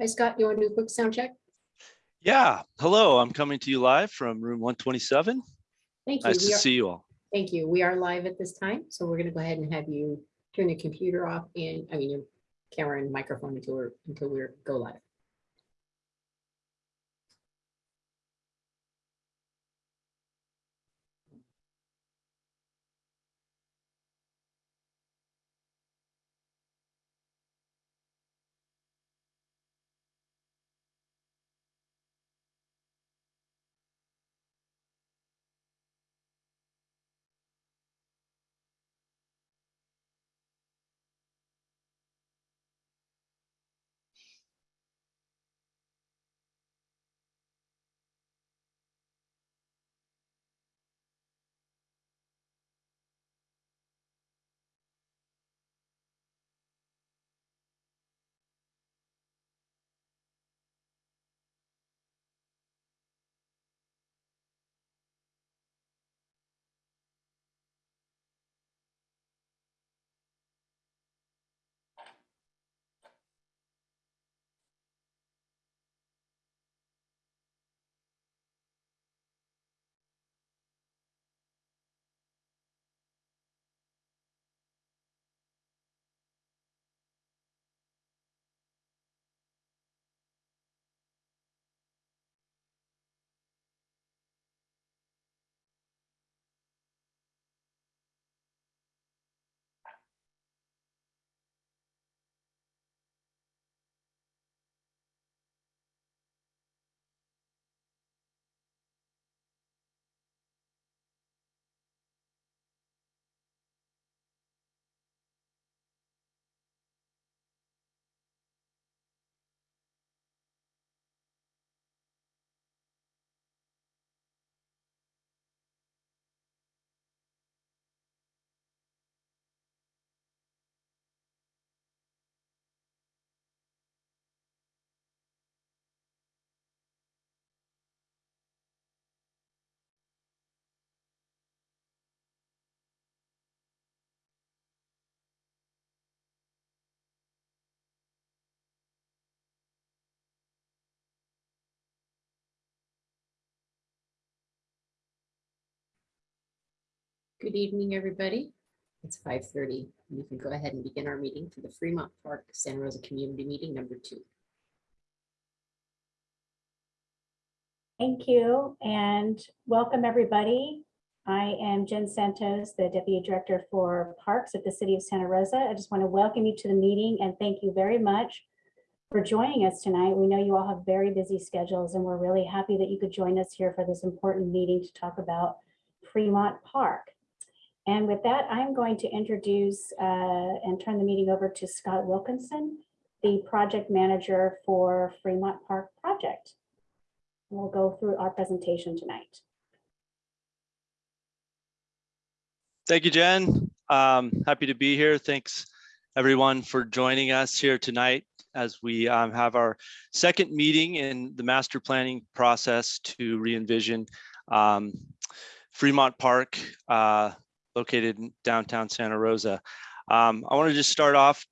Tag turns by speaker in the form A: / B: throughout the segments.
A: Hi, Scott. You want to do a quick sound check?
B: Yeah, hello, I'm coming to you live from room 127.
A: Thank you.
B: Nice
A: We
B: to
A: are-
B: see you all.
A: Thank you. We are live at this time, so we're going to go ahead and have you turn your computer off and, I mean, your camera and microphone until we're, until we're go live. Good evening, everybody. It's 5:30. We can go ahead and begin our meeting for the Fremont Park Santa Rosa Community Meeting Number Two.
C: Thank you and welcome, everybody. I am Jen Santos, the Deputy Director for Parks at the City of Santa Rosa. I just want to welcome you to the meeting and thank you very much for joining us tonight. We know you all have very busy schedules and we're really happy that you could join us here for this important meeting to talk about Fremont Park. And with that, I'm going to introduce uh, and turn the meeting over to Scott Wilkinson, the Project Manager for Fremont Park Project. We'll go through our presentation tonight.
B: Thank you, Jen. Um, happy to be here. Thanks everyone for joining us here tonight as we um, have our second meeting in the master planning process to re-envision um, Fremont Park uh, located in downtown Santa Rosa. Um, I want to just start off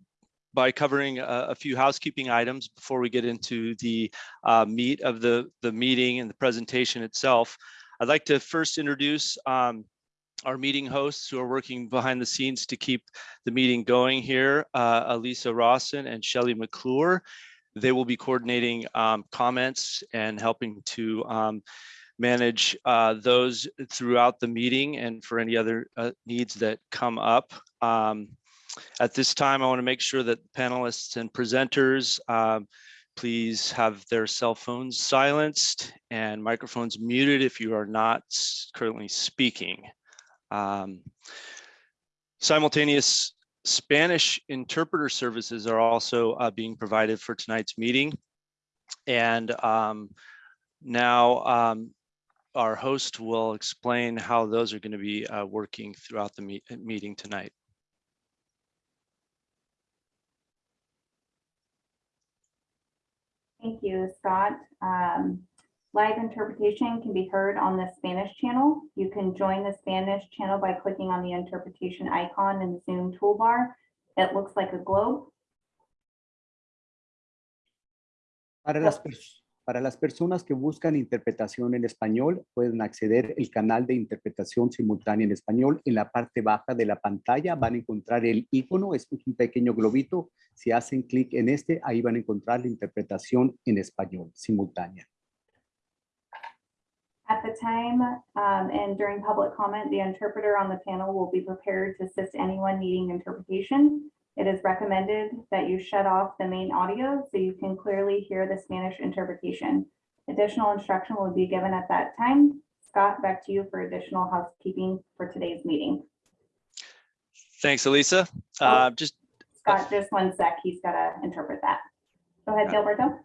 B: by covering a, a few housekeeping items before we get into the uh, meat of the, the meeting and the presentation itself. I'd like to first introduce um, our meeting hosts who are working behind the scenes to keep the meeting going here, uh, Rawson and Shelley McClure. They will be coordinating um, comments and helping to um, manage uh, those throughout the meeting and for any other uh, needs that come up. Um, at this time, I want to make sure that panelists and presenters um, please have their cell phones silenced and microphones muted if you are not currently speaking. Um, simultaneous Spanish interpreter services are also uh, being provided for tonight's meeting. And um, now um, our host will explain how those are going to be uh, working throughout the meet meeting tonight.
D: Thank you, Scott. Um, live interpretation can be heard on the Spanish channel. You can join the Spanish channel by clicking on the interpretation icon in the Zoom toolbar. It looks like a globe.
E: Para las, pers- para las personas que buscan interpretación en español, pueden acceder al canal de interpretación simultánea en español. En la parte baja de la pantalla van a encontrar el icono, es un pequeño globito. Si hacen clic en este, ahí van a encontrar la interpretación en español simultánea.
D: At the time um, and during public comment, the interpreter on the panel will be prepared to assist anyone needing interpretation. It is recommended that you shut off the main audio so you can clearly hear the Spanish interpretation. Additional instruction will be given at that time. Scott, back to you for additional housekeeping for today's meeting.
B: Thanks, Elisa.
D: Oh.
B: Uh, Just
D: Scott, just one sec, he's got to interpret that. Go ahead, Gilberto.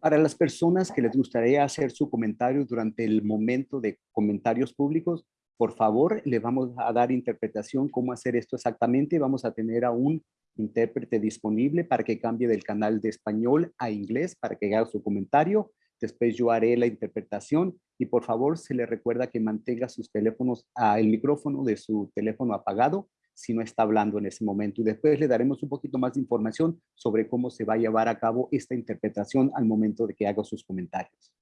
E: Para las personas que les gustaría hacer su comentario durante el momento de comentarios públicos, por favor, le vamos a dar interpretación cómo hacer esto exactamente. Vamos a tener a un intérprete disponible para que cambie del canal de español a inglés para que haga su comentario. Después yo haré la interpretación y por favor se le recuerda que mantenga sus teléfonos, a el micrófono de su teléfono apagado si no está hablando en ese momento. Y después le daremos un poquito más de información sobre cómo se va a llevar a cabo esta interpretación al momento de que haga sus comentarios.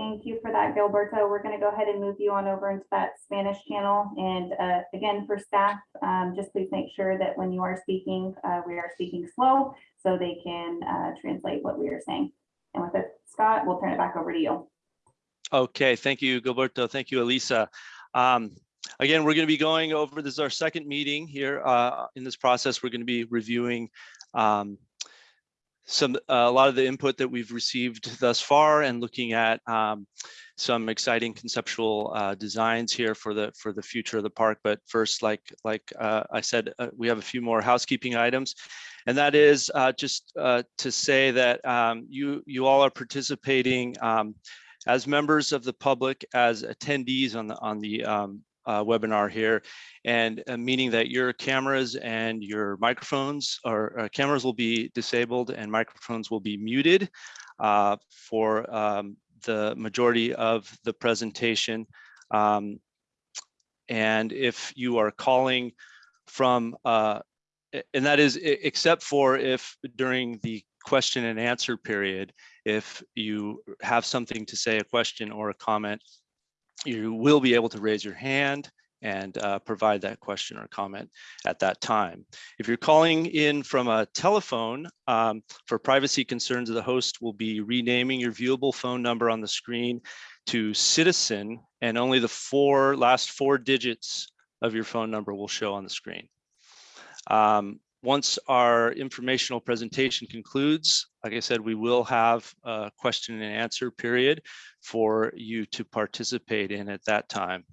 D: Thank you for that, Gilberto. We're going to go ahead and move you on over into that Spanish channel. And uh, again, for staff, um, just please make sure that when you are speaking, uh, we are speaking slow so they can uh, translate what we are saying. And with it, Scott, we'll turn it back over to you.
B: Okay, thank you, Gilberto. Thank you, Elisa. Um, Again, we're going to be going over, this is our second meeting here uh, in this process. We're going to be reviewing um, some, a lot of the input that we've received thus far and looking at um, some exciting conceptual uh, designs here for the for the future of the park. But first, like like uh, I said, uh, we have a few more housekeeping items, and that is uh, just uh, to say that um, you you all are participating um, as members of the public, as attendees on the on the um, uh, webinar here, and uh, meaning that your cameras and your microphones or uh, cameras will be disabled and microphones will be muted uh, for um, the majority of the presentation. Um, and if you are calling from, uh, and that is except for if during the question and answer period, if you have something to say, a question or a comment, you will be able to raise your hand and uh, provide that question or comment at that time. If you're calling in from a telephone, um, for privacy concerns, the host will be renaming your viewable phone number on the screen to citizen, and only the four last four digits of your phone number will show on the screen. Um, once our informational presentation concludes, like I said, we will have a question and answer period for you to participate in at that time.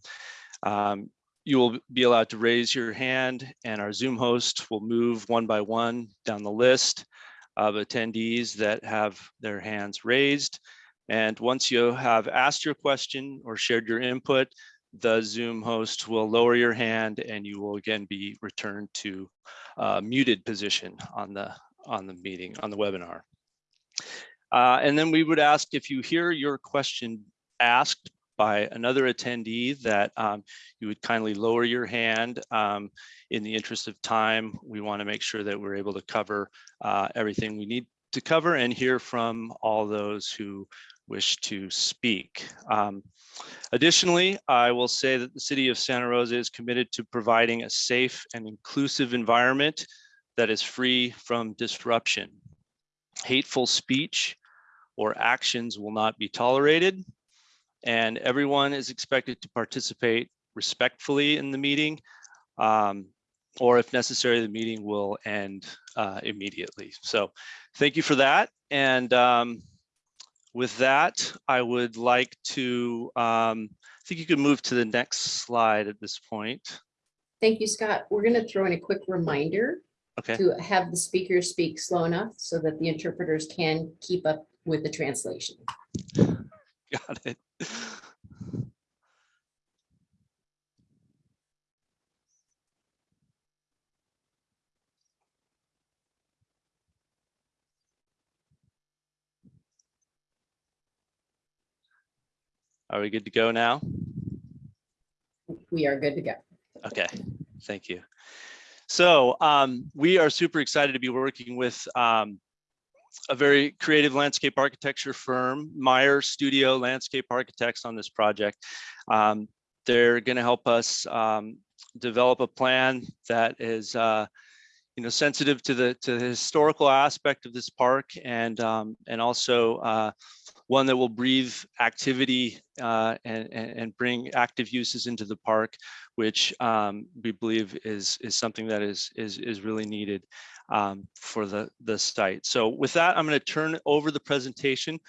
B: Um, you will be allowed to raise your hand and our Zoom host will move one by one down the list of attendees that have their hands raised. And once you have asked your question or shared your input, the Zoom host will lower your hand and you will again be returned to uh, muted position on the on the meeting, on the webinar. Uh, and then we would ask if you hear your question asked by another attendee that um, you would kindly lower your hand. Um, in the interest of time, we want to make sure that we're able to cover uh, everything we need to cover and hear from all those who wish to speak. Um, additionally, I will say that the city of Santa Rosa is committed to providing a safe and inclusive environment that is free from disruption. Hateful speech or actions will not be tolerated and everyone is expected to participate respectfully in the meeting. Um, or if necessary, the meeting will end uh, immediately. So thank you for that. And um, with that, I would like to, um, I think you can move to the next slide at this point.
A: Thank you, Scott. We're going to throw in a quick reminder
B: Okay,
A: to have the speakers speak slow enough so that the interpreters can keep up with the translation.
B: got it. Are we good to go now?
A: We are good to go.
B: Okay, thank you. So um, we are super excited to be working with um, a very creative landscape architecture firm, Meyer Studio Landscape Architects on this project. Um, they're going to help us um, develop a plan that is uh, you know, sensitive to the to the historical aspect of this park and um, and also uh, one that will breathe activity uh, and, and bring active uses into the park, which um, we believe is is something that is is is really needed um, for the the site. So with that, I'm going to turn over the presentation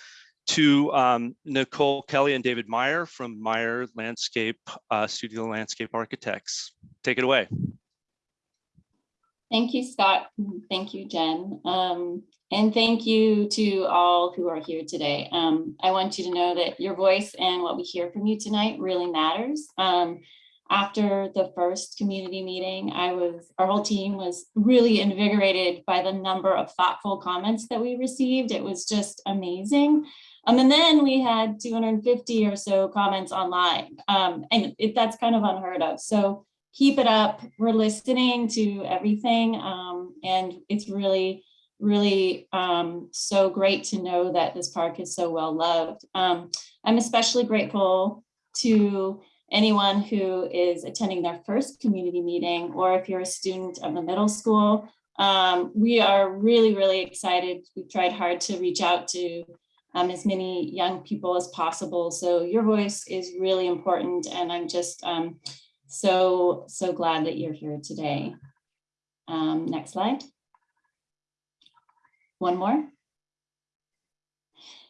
B: to um, Nicole Kelly and David Meyer from Meyer Landscape uh, Studio Landscape Architects. Take it away.
F: Thank you, Scott. Thank you, Jen. Um, and thank you to all who are here today. Um, I want you to know that your voice and what we hear from you tonight really matters. Um, after the first community meeting, I was, our whole team was really invigorated by the number of thoughtful comments that we received. It was just amazing. Um, and then we had 250 or so comments online. Um, and it, that's kind of unheard of. So keep it up. We're listening to everything. Um, and it's really, really um, so great to know that this park is so well loved. Um, I'm especially grateful to anyone who is attending their first community meeting, or if you're a student of the middle school. Um, we are really, really excited. We've tried hard to reach out to um, as many young people as possible. So your voice is really important. And I'm just um, so, so glad that you're here today. Um, next slide. One more.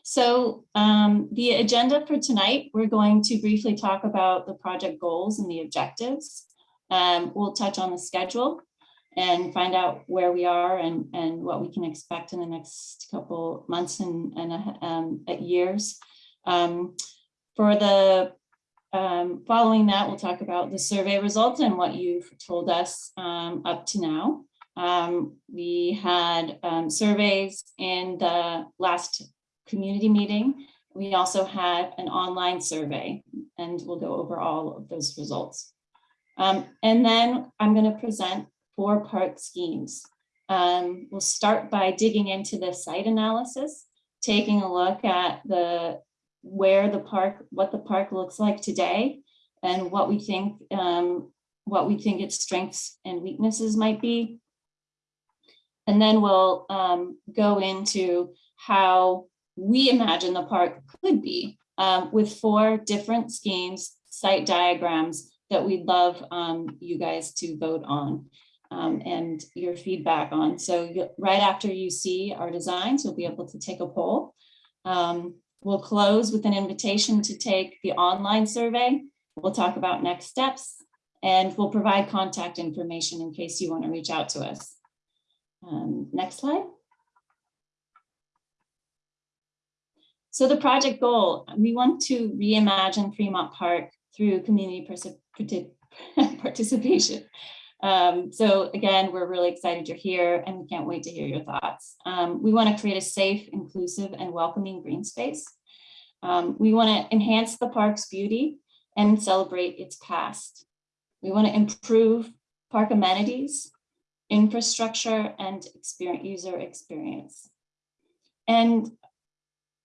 F: So um, the agenda for tonight, we're going to briefly talk about the project goals and the objectives. Um, we'll touch on the schedule and find out where we are and, and what we can expect in the next couple months and, and um, years. Um, for the um, following that, we'll talk about the survey results and what you've told us um, up to now. Um, we had um, surveys in the last community meeting. We also had an online survey and we'll go over all of those results. Um, and then I'm going to present four park schemes. Um, we'll start by digging into the site analysis, taking a look at the where the park, what the park looks like today, and what we think, um, what we think its strengths and weaknesses might be. And then we'll um, go into how we imagine the park could be um, with four different schemes, site diagrams that we'd love um, you guys to vote on um, and your feedback on. So right after you see our designs, you'll be able to take a poll. Um, we'll close with an invitation to take the online survey. We'll talk about next steps and we'll provide contact information in case you want to reach out to us. Um, next slide. So the project goal, we want to reimagine Fremont Park through community participation. Um, so again, we're really excited you're here and we can't wait to hear your thoughts. Um, we want to create a safe, inclusive, and welcoming green space. Um, we want to enhance the park's beauty and celebrate its past. We want to improve park amenities, infrastructure, and experience, user experience. And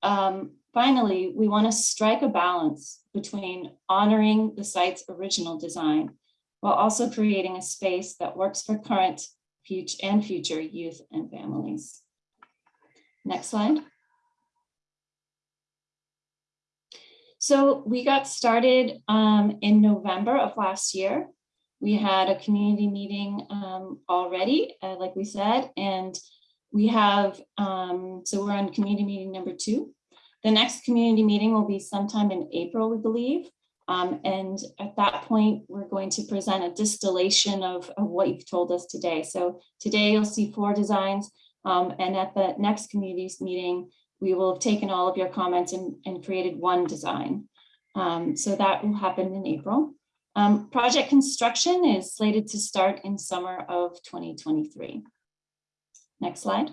F: um, finally, we want to strike a balance between honoring the site's original design while also creating a space that works for current future and future youth and families. Next slide. So we got started um, in November of last year. We had a community meeting um, already, uh, like we said, and we have, um, so we're on community meeting number two. The next community meeting will be sometime in April, we believe. Um, and at that point, we're going to present a distillation of, of what you've told us today. So today you'll see four designs. Um, and at the next community meeting, we will have taken all of your comments and, and created one design. Um, so that will happen in April. Um, project construction is slated to start in summer of 2023. Next slide.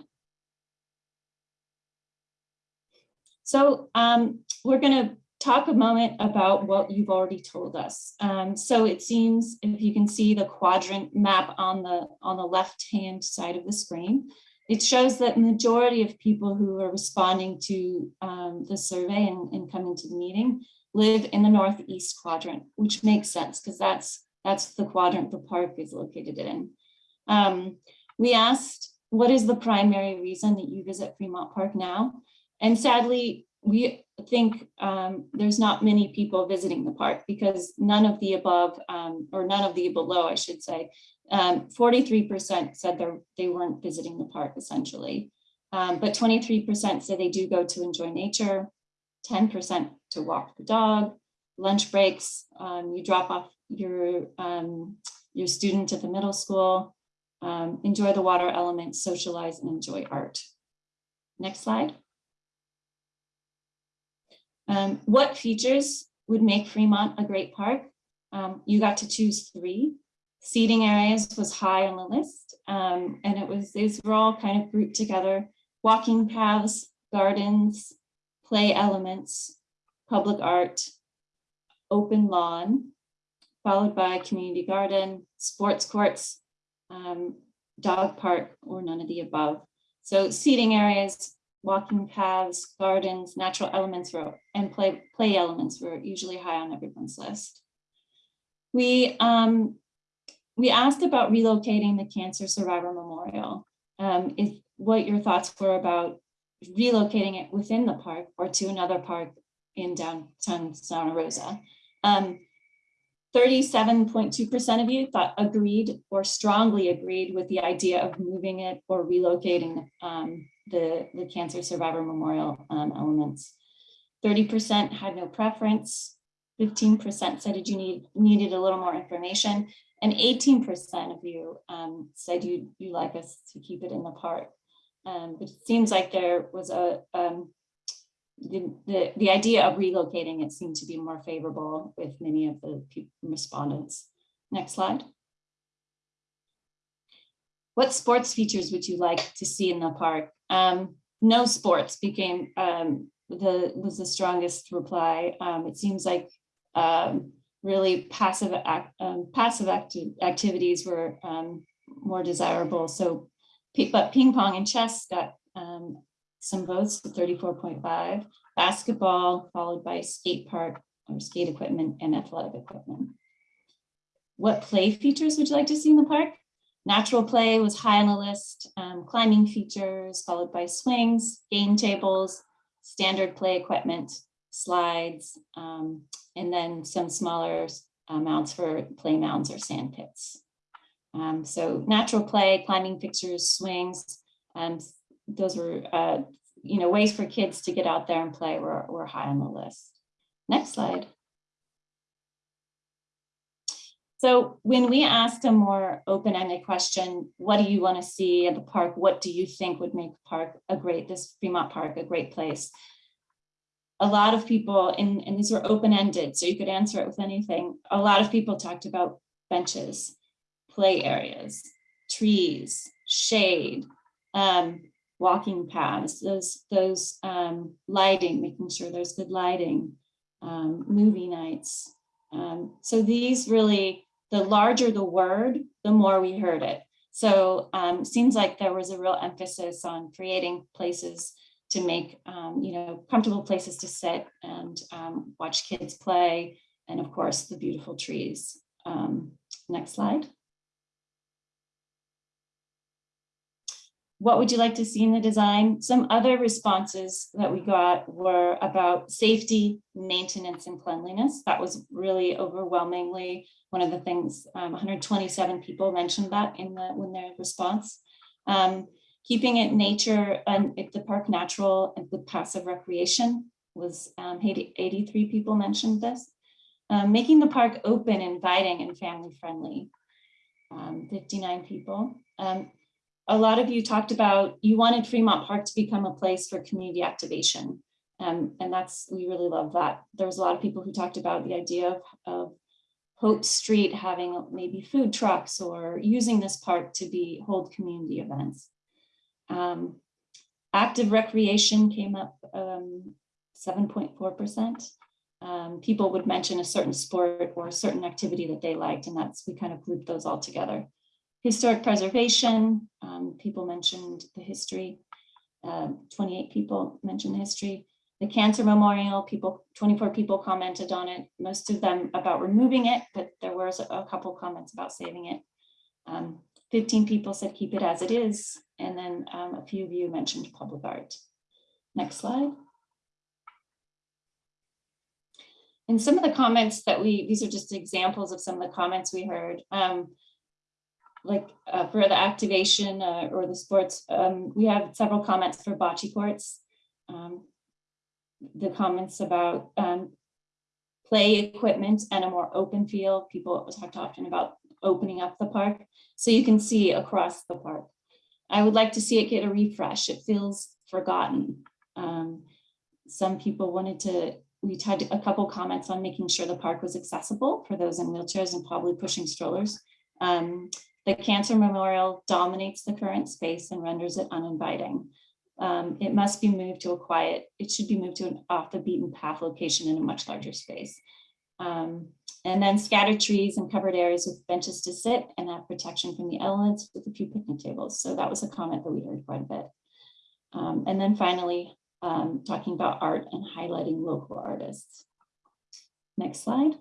F: So um, we're going to talk a moment about what you've already told us. Um, so it seems if you can see the quadrant map on the on the left hand side of the screen, it shows that majority of people who are responding to um, the survey and, and coming to the meeting live in the northeast quadrant, which makes sense because that's that's the quadrant the park is located in. Um, we asked, what is the primary reason that you visit Fremont Park now? And sadly, we think um, there's not many people visiting the park because none of the above, um, or none of the below, I should say, 43% said they're, they weren't visiting the park essentially. Um, but 23% say they do go to enjoy nature, 10% to walk the dog, lunch breaks, um, you drop off your, um, your student at the middle school, um, enjoy the water element, socialize and enjoy art. Next slide. Um, what features would make Fremont a great park? Um, you got to choose three. Seating areas was high on the list, um, and it was these were all kind of grouped together. Walking paths, gardens, play elements, public art, open lawn, followed by community garden, sports courts, um, dog park, or none of the above. So seating areas, walking paths, gardens, natural elements were, and play, play elements were usually high on everyone's list. We, um, we asked about relocating the Cancer Survivor Memorial. Um, if what your thoughts were about relocating it within the park or to another park in downtown Santa Rosa. Um, 37.2% of you thought agreed or strongly agreed with the idea of moving it or relocating um, the, the Cancer Survivor Memorial um, elements. 30% had no preference. 15% said you need, needed a little more information. And 18% of you um, said you, you like us to keep it in the park. Um, it seems like there was a, um, the, the, the idea of relocating it seemed to be more favorable with many of the respondents. Next slide. What sports features would you like to see in the park? Um, no sports became um, the was the strongest reply. Um, it seems like um, really passive act, passive acti activities were more desirable. So, but ping pong and chess got um, some votes, 34.5. Basketball followed by skate park or skate equipment and athletic equipment. What play features would you like to see in the park? Natural play was high on the list, um, climbing features followed by swings, game tables, standard play equipment, slides, um, and then some smaller amounts for play mounds or sand pits. Um, so natural play, climbing fixtures, swings, um, those were uh, you know, ways for kids to get out there and play were, were high on the list. Next slide. So when we asked a more open-ended question, what do you want to see at the park? What do you think would make park a great, this Fremont Park, a great place? A lot of people, and, and these were open-ended, so you could answer it with anything. A lot of people talked about benches, play areas, trees, shade, um, walking paths, those, those um, lighting, making sure there's good lighting, um, movie nights. Um, so these really the larger the word, the more we heard it. So um, seems like there was a real emphasis on creating places to make, um, you know, comfortable places to sit and watch kids play. And of course, the beautiful trees. Next slide. What would you like to see in the design? Some other responses that we got were about safety, maintenance, and cleanliness. That was really overwhelmingly one of the things, um, 127 people mentioned that in the when their response. Um, keeping it nature and the park natural and with passive recreation was um, 80, 83 people mentioned this. Um, making the park open, inviting, and family friendly. Um, 59 people. Um, a lot of you talked about you wanted Fremont Park to become a place for community activation. Um, and that's, we really love that. There was a lot of people who talked about the idea of, of Hope Street having maybe food trucks or using this park to be hold community events. Um, active recreation came up 7.4%. Um, um, people would mention a certain sport or a certain activity that they liked, and that's we kind of grouped those all together. Historic preservation, um, people mentioned the history. Um, 28 people mentioned the history. The Cancer Memorial, people, 24 people commented on it, most of them about removing it, but there was a a couple comments about saving it. Um, 15 people said keep it as it is, and then um, a few of you mentioned public art. Next slide. And some of the comments that we, these are just examples of some of the comments we heard. Um, like uh, for the activation uh, or the sports, um, we have several comments for bocce courts. Um, the comments about um, play equipment and a more open field. People talked often about opening up the park so you can see across the park. I would like to see it get a refresh. It feels forgotten. Um, some people wanted to, we had a couple comments on making sure the park was accessible for those in wheelchairs and probably pushing strollers. Um, the Cancer Memorial dominates the current space and renders it uninviting. Um, it must be moved to a quiet, it should be moved to an off the beaten path location in a much larger space. Um, and then scattered trees and covered areas with benches to sit and have protection from the elements with a few picnic tables. So that was a comment that we heard quite a bit. Um, and then finally, um, talking about art and highlighting local artists. Next slide.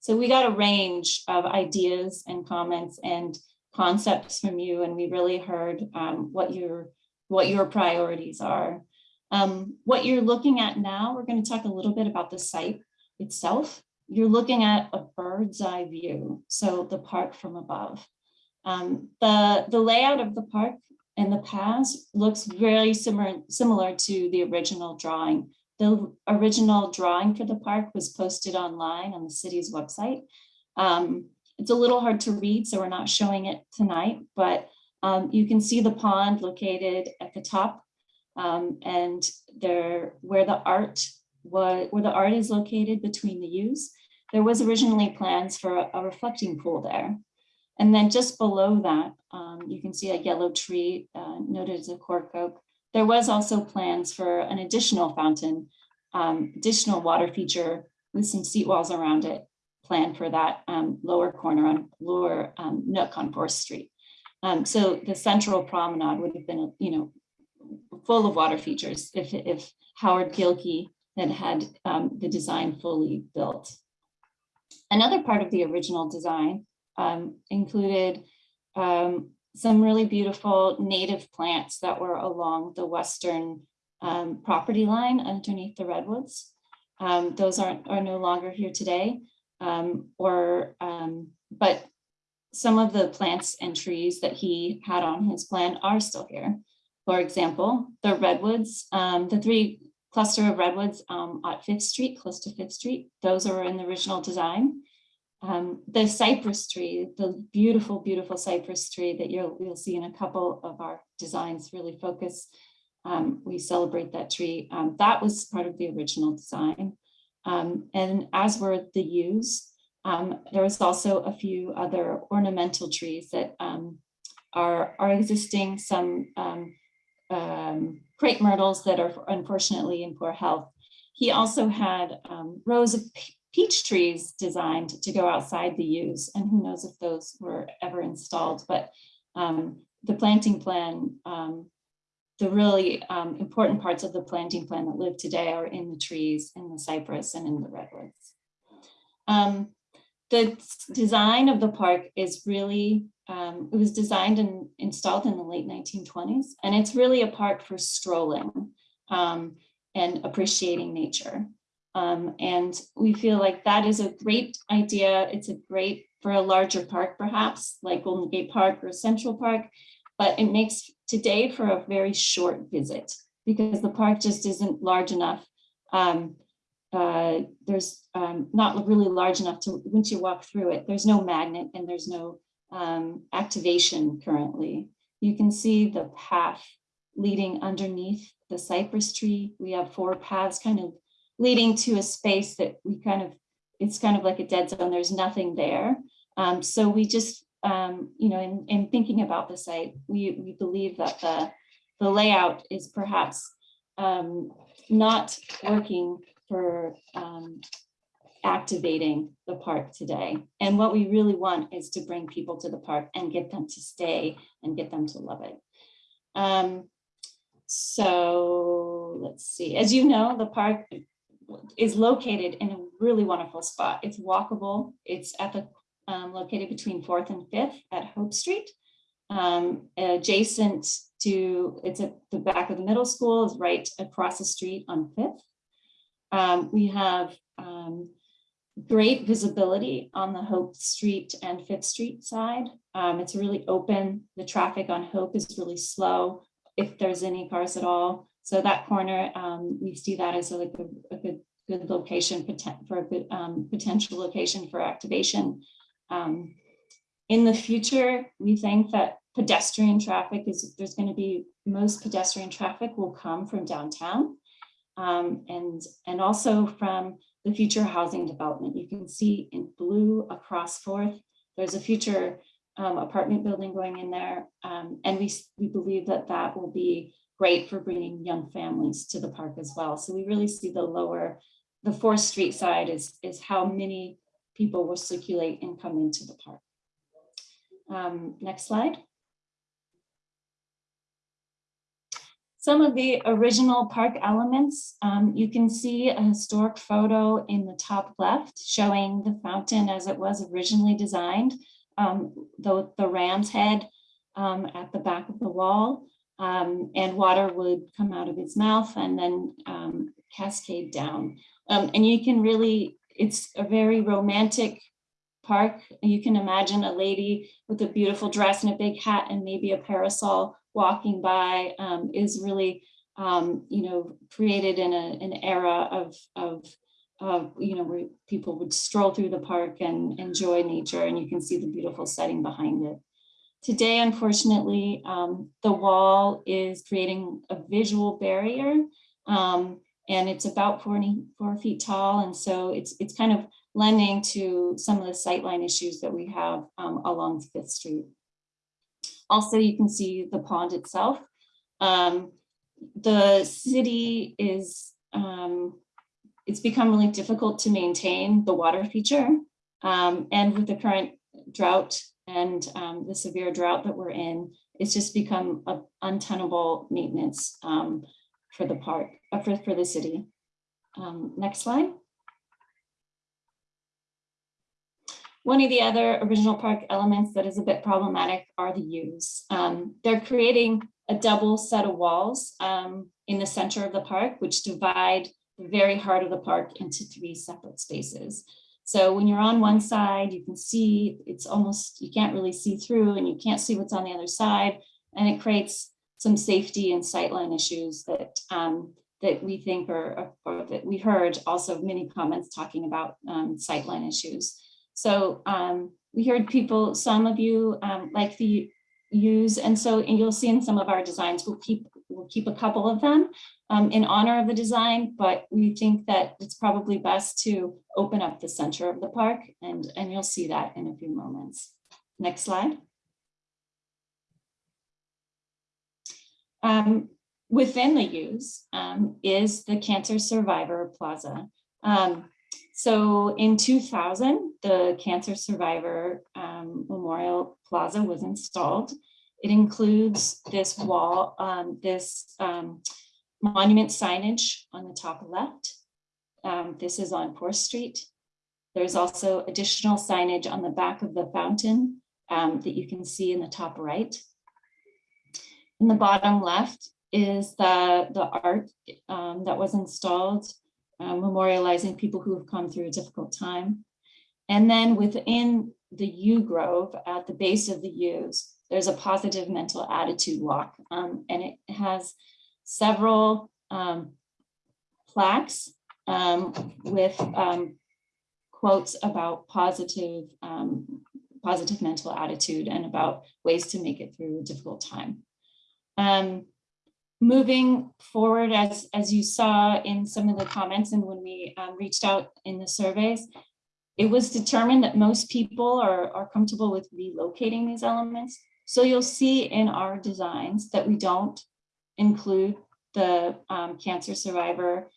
F: So we got a range of ideas and comments and concepts from you, and we really heard um, what your what your priorities are. Um, what you're looking at now, we're going to talk a little bit about the site itself. You're looking at a bird's eye view, so the park from above. Um, the, the layout of the park and the paths looks very similar, similar to the original drawing. The original drawing for the park was posted online on the city's website. Um, it's a little hard to read, so we're not showing it tonight, but um, you can see the pond located at the top um, and there where the art was, where the art is located between the yews. There was originally plans for a, a reflecting pool there. And then just below that, um, you can see a yellow tree uh, noted as a cork oak. There was also plans for an additional fountain, um, additional water feature with some seat walls around it planned for that um, lower corner on lower um, nook on 4th Street. Um, so the central promenade would have been, you know, full of water features if, if Howard Gilkey had had um, the design fully built. Another part of the original design um, included um, some really beautiful native plants that were along the western um, property line underneath the redwoods. Um, those aren't are no longer here today, um, or but some of the plants and trees that he had on his plan are still here. For example, the redwoods, um, the three cluster of redwoods um, at Fifth Street, close to Fifth Street, those are in the original design. Um, the cypress tree, the beautiful, beautiful cypress tree that you'll, you'll see in a couple of our designs really focus. Um, we celebrate that tree. Um, that was part of the original design. Um, and as were the yews, um, there was also a few other ornamental trees that um, are, are existing, some crepe myrtles that are unfortunately in poor health. He also had rows of peach trees designed to go outside the yews, and who knows if those were ever installed, but um, the planting plan, the really important parts of the planting plan that live today are in the trees, in the cypress, and in the redwoods. Um, the design of the park is really, um, it was designed and installed in the late 1920s, and it's really a park for strolling um, and appreciating nature. Um, and we feel like that is a great idea. It's a great for a larger park, perhaps like Golden Gate Park or Central Park, but it makes today for a very short visit because the park just isn't large enough um, uh, there's um, not really large enough to, once you walk through it, there's no magnet and there's no um, activation currently. You can see the path leading underneath the cypress tree. We have four paths kind of leading to a space that we kind of, it's kind of like a dead zone. There's nothing there. Um, so we just, um, you know, in, in thinking about the site, we, we believe that the, the layout is perhaps um, not working for um, activating the park today. And what we really want is to bring people to the park and get them to stay and get them to love it. Um, so let's see, as you know, the park is located in a really wonderful spot. It's walkable. It's at the, um, located between Fourth and Fifth at Hope Street. Um, adjacent to, it's at the back of the middle school is right across the street on Fifth. Um, we have, um, great visibility on the Hope Street and Fifth Street side. Um, it's really open. The traffic on Hope is really slow, if there's any cars at all. So that corner, um, we see that as a, like a, a good, good location for a good, um, potential location for activation. Um, in the future, we think that pedestrian traffic is, there's gonna be, most pedestrian traffic will come from downtown. Um, and, and also from the future housing development. You can see in blue across Fourth, there's a future um, apartment building going in there. Um, and we, we believe that that will be great for bringing young families to the park as well. So we really see the lower, the Fourth Street side is, is how many people will circulate and come into the park. Um, next slide. Some of the original park elements, um, you can see a historic photo in the top left showing the fountain as it was originally designed. Um, the, the ram's head um, at the back of the wall um, and water would come out of its mouth and then um, cascade down. Um, and you can really, it's a very romantic park. You can imagine a lady with a beautiful dress and a big hat and maybe a parasol walking by um, is really, um, you know, created in a, an era of, of, of, you know, where people would stroll through the park and enjoy nature and you can see the beautiful setting behind it. Today, unfortunately, um, the wall is creating a visual barrier um, and it's about 44 feet tall. And so it's, it's kind of lending to some of the sightline issues that we have um, along Fifth Street. Also, you can see the pond itself. Um, the city is, um, it's become really difficult to maintain the water feature. Um, and with the current drought and um, the severe drought that we're in, it's just become a untenable maintenance um, for the park, uh, for, for the city. Um, next slide. One of the other original park elements that is a bit problematic are the yews. Um, they're creating a double set of walls um, in the center of the park, which divide the very heart of the park into three separate spaces. So when you're on one side, you can see it's almost, you can't really see through and you can't see what's on the other side. And it creates some safety and sightline issues that um, that we think are, or that we heard also many comments talking about um, sightline issues. So um, we heard people, some of you um, like the yews, and so and you'll see in some of our designs, we'll keep we'll keep a couple of them um, in honor of the design, but we think that it's probably best to open up the center of the park, and and you'll see that in a few moments. Next slide. Um, within the yews um, is the Cancer Survivor Plaza. Um, so in 2000, the Cancer Survivor um, Memorial Plaza was installed. It includes this wall, um, this um, monument signage on the top left. Um, this is on 4th Street. There's also additional signage on the back of the fountain um, that you can see in the top right. In the bottom left is the, the art um, that was installed, uh, memorializing people who have come through a difficult time. And then within the Yew Grove, at the base of the yews, there's a positive mental attitude walk, um, and it has several um, plaques um, with um, quotes about positive, um, positive mental attitude and about ways to make it through a difficult time. Um, moving forward, as, as you saw in some of the comments and when we reached out in the surveys, it was determined that most people are, are comfortable with relocating these elements. So you'll see in our designs that we don't include the um, cancer survivor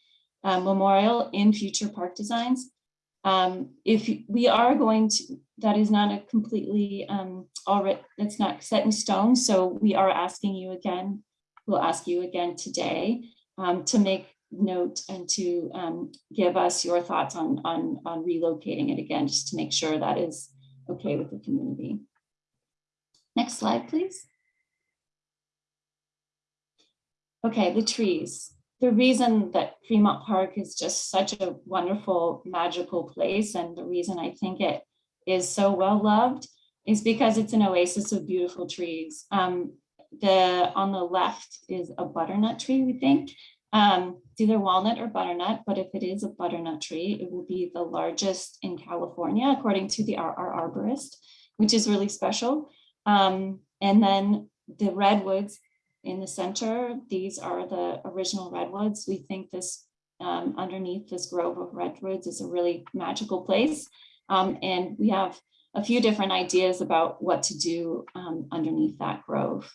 F: uh, memorial in future park designs. Um, if we are going to, that is not a completely um, already, it's not set in stone. So we are asking you again, we'll ask you again today um, to make note and to um, give us your thoughts on, on, on relocating it again, just to make sure that is okay with the community. Next slide, please. Okay, the trees. The reason that Fremont Park is just such a wonderful, magical place, and the reason I think it is so well loved is because it's an oasis of beautiful trees. Um, the on the left is a butternut tree, we think. Um, it's either walnut or butternut, but if it is a butternut tree, it will be the largest in California, according to the our arborist, which is really special. Um, and then the redwoods in the center, these are the original redwoods. We think this um, underneath this grove of redwoods is a really magical place. Um, and we have a few different ideas about what to do um, underneath that grove.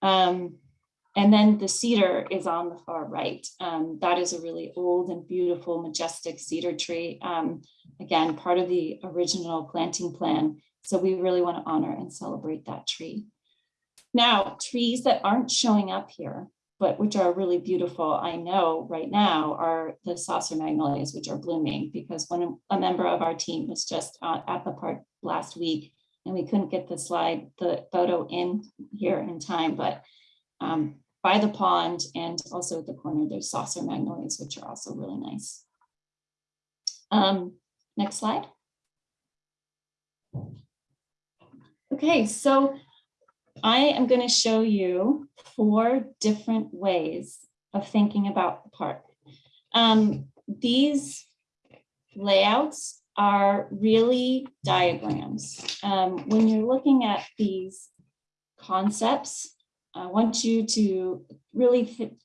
F: Um, and then the cedar is on the far right. Um, that is a really old and beautiful, majestic cedar tree. Again, part of the original planting plan. So we really want to honor and celebrate that tree. Now, trees that aren't showing up here, but which are really beautiful, I know right now are the saucer magnolias, which are blooming because when a member of our team was just at the park last week and we couldn't get the slide, the photo in here in time, but um, by the pond and also at the corner, there's saucer magnolias, which are also really nice. Um, next slide. Okay, so I am going to show you four different ways of thinking about the park. Um, these layouts are really diagrams. Um, when you're looking at these concepts, I want you to really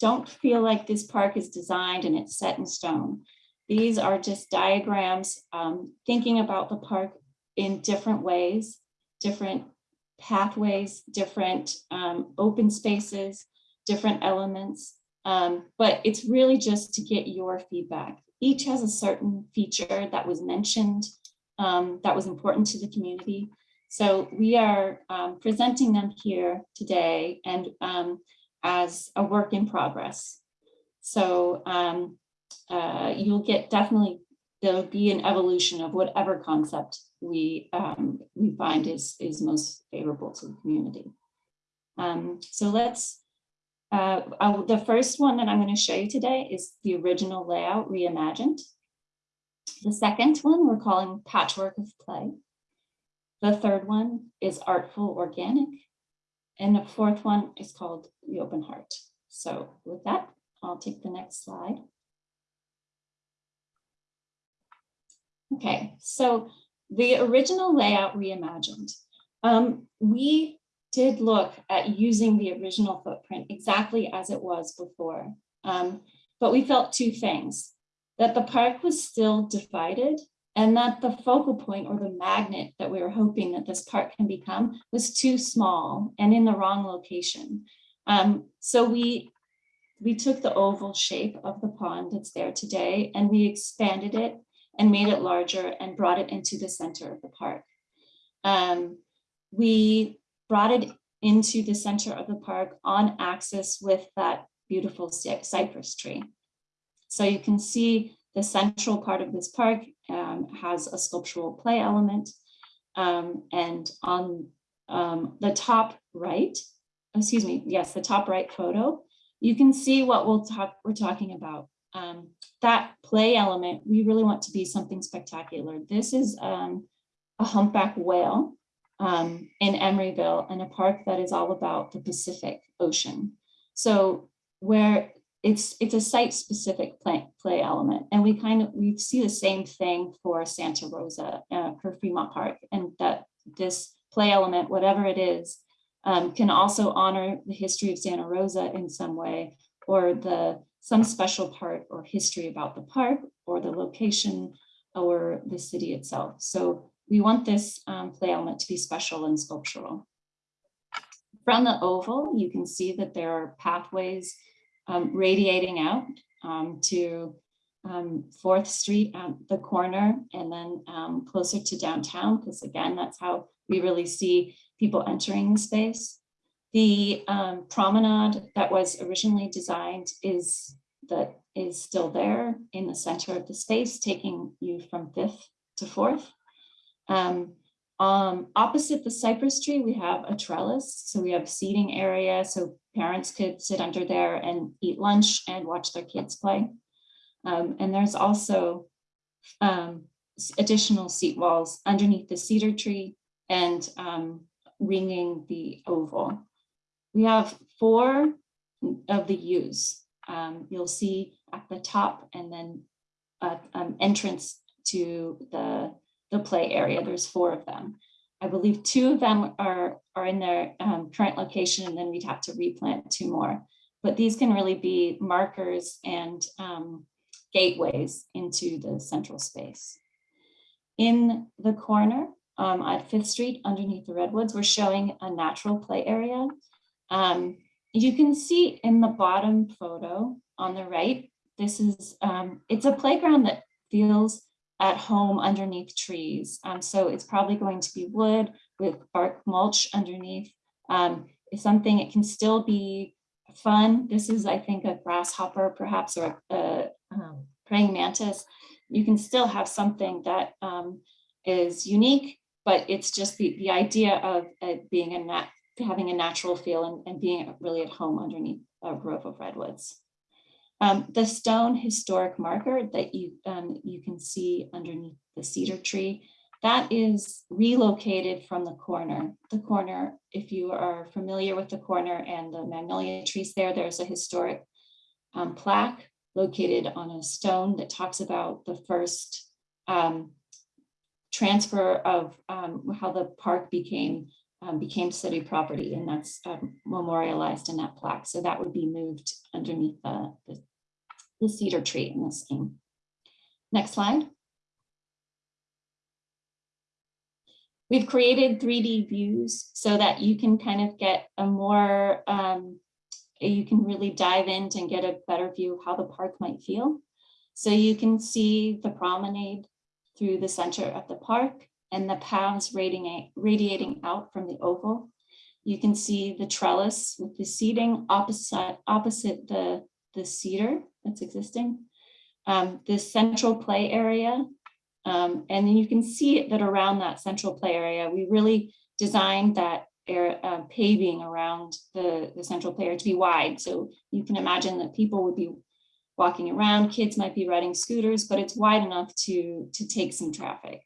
F: don't feel like this park is designed and it's set in stone. These are just diagrams, um, thinking about the park in different ways, different pathways, different um, open spaces, different elements. Um, but it's really just to get your feedback. Each has a certain feature that was mentioned um, that was important to the community. So we are um, presenting them here today and um, as a work in progress. So um, uh, you'll get definitely, there'll be an evolution of whatever concept we um, we find is is most favorable to the community. Um, so let's. Uh, I, the first one that I'm going to show you today is the original layout reimagined. The second one we're calling patchwork of play. The third one is artful organic. And the fourth one is called the open heart. So with that, I'll take the next slide. Okay, so the original layout reimagined. Um, we did look at using the original footprint exactly as it was before, um, but we felt two things, that the park was still divided and that the focal point or the magnet that we were hoping that this park can become was too small and in the wrong location. Um, so we, we took the oval shape of the pond that's there today and we expanded it and made it larger and brought it into the center of the park. Um, we brought it into the center of the park on axis with that beautiful cypress tree. So you can see the central part of this park um, has a sculptural play element. Um, and on um, the top right, excuse me, yes, the top right photo, you can see what we'll talk, we're talking about um, that play element, we really want to be something spectacular. This is um, a humpback whale um, in Emeryville and a park that is all about the Pacific Ocean. So where it's it's a site specific play, play element and we kind of we see the same thing for Santa Rosa uh, for Fremont Park and that this play element whatever it is um, can also honor the history of Santa Rosa in some way or the some special part or history about the park or the location or the city itself. So we want this um, play element to be special and sculptural. From the oval, you can see that there are pathways um, radiating out um, to um, Fourth Street at the corner and then um, closer to downtown, because again, that's how we really see people entering the space. The um, promenade that was originally designed is that is still there in the center of the space, taking you from Fifth to Fourth. Um, um, opposite the cypress tree, we have a trellis. So we have seating area, so parents could sit under there and eat lunch and watch their kids play. Um, and there's also um, additional seat walls underneath the cedar tree and um, ringing the oval. We have four of the yews. Um, you'll see at the top and then uh, um, entrance to the, the play area. There's four of them. I believe two of them are, are in their um, current location and then we'd have to replant two more. But these can really be markers and um, gateways into the central space. In the corner um, at Fifth Street underneath the redwoods, we're showing a natural play area. Um, you can see in the bottom photo on the right, this is, um, it's a playground that feels at home underneath trees. Um, so it's probably going to be wood with bark mulch underneath. Um, it's something, it can still be fun. This is, I think, a grasshopper perhaps or a, um, praying mantis. You can still have something that um, is unique, but it's just the, the idea of it being a nat having a natural feel and, and being really at home underneath a grove of redwoods. Um, the stone historic marker that you, um, you can see underneath the cedar tree, that is relocated from the corner. The corner, if you are familiar with the corner and the magnolia trees there, there's a historic um, plaque located on a stone that talks about the first um, transfer of um, how the park became um, became city property, and that's um, memorialized in that plaque. So that would be moved underneath the, the, the cedar tree in this scheme. Next slide. We've created 3D views so that you can kind of get a more, um, you can really dive in and get a better view of how the park might feel. So you can see the promenade through the center of the park and the paths radiating, out from the oval. You can see the trellis with the seating opposite, opposite the, the cedar that's existing. Um, this central play area. Um, and then you can see that around that central play area, we really designed that air, uh, paving around the, the central play area to be wide. So you can imagine that people would be walking around, kids might be riding scooters, but it's wide enough to, to take some traffic.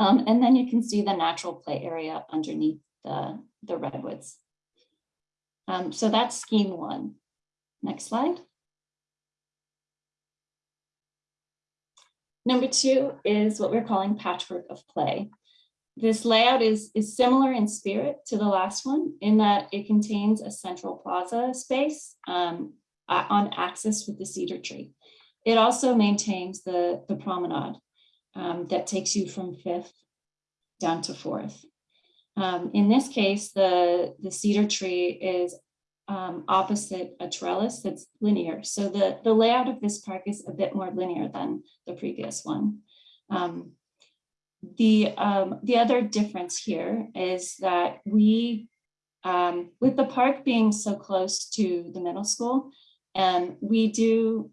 F: Um, and then you can see the natural play area underneath the, the redwoods. Um, so that's scheme one. Next slide. Number two is what we're calling patchwork of play. This layout is, is similar in spirit to the last one in that it contains a central plaza space um, on axis with the cedar tree. It also maintains the, the promenade um, that takes you from fifth down to fourth. Um, in this case, the, the cedar tree is um, opposite a trellis that's linear. So the, the layout of this park is a bit more linear than the previous one. Um, the, um, the other difference here is that we, um, with the park being so close to the middle school, and we do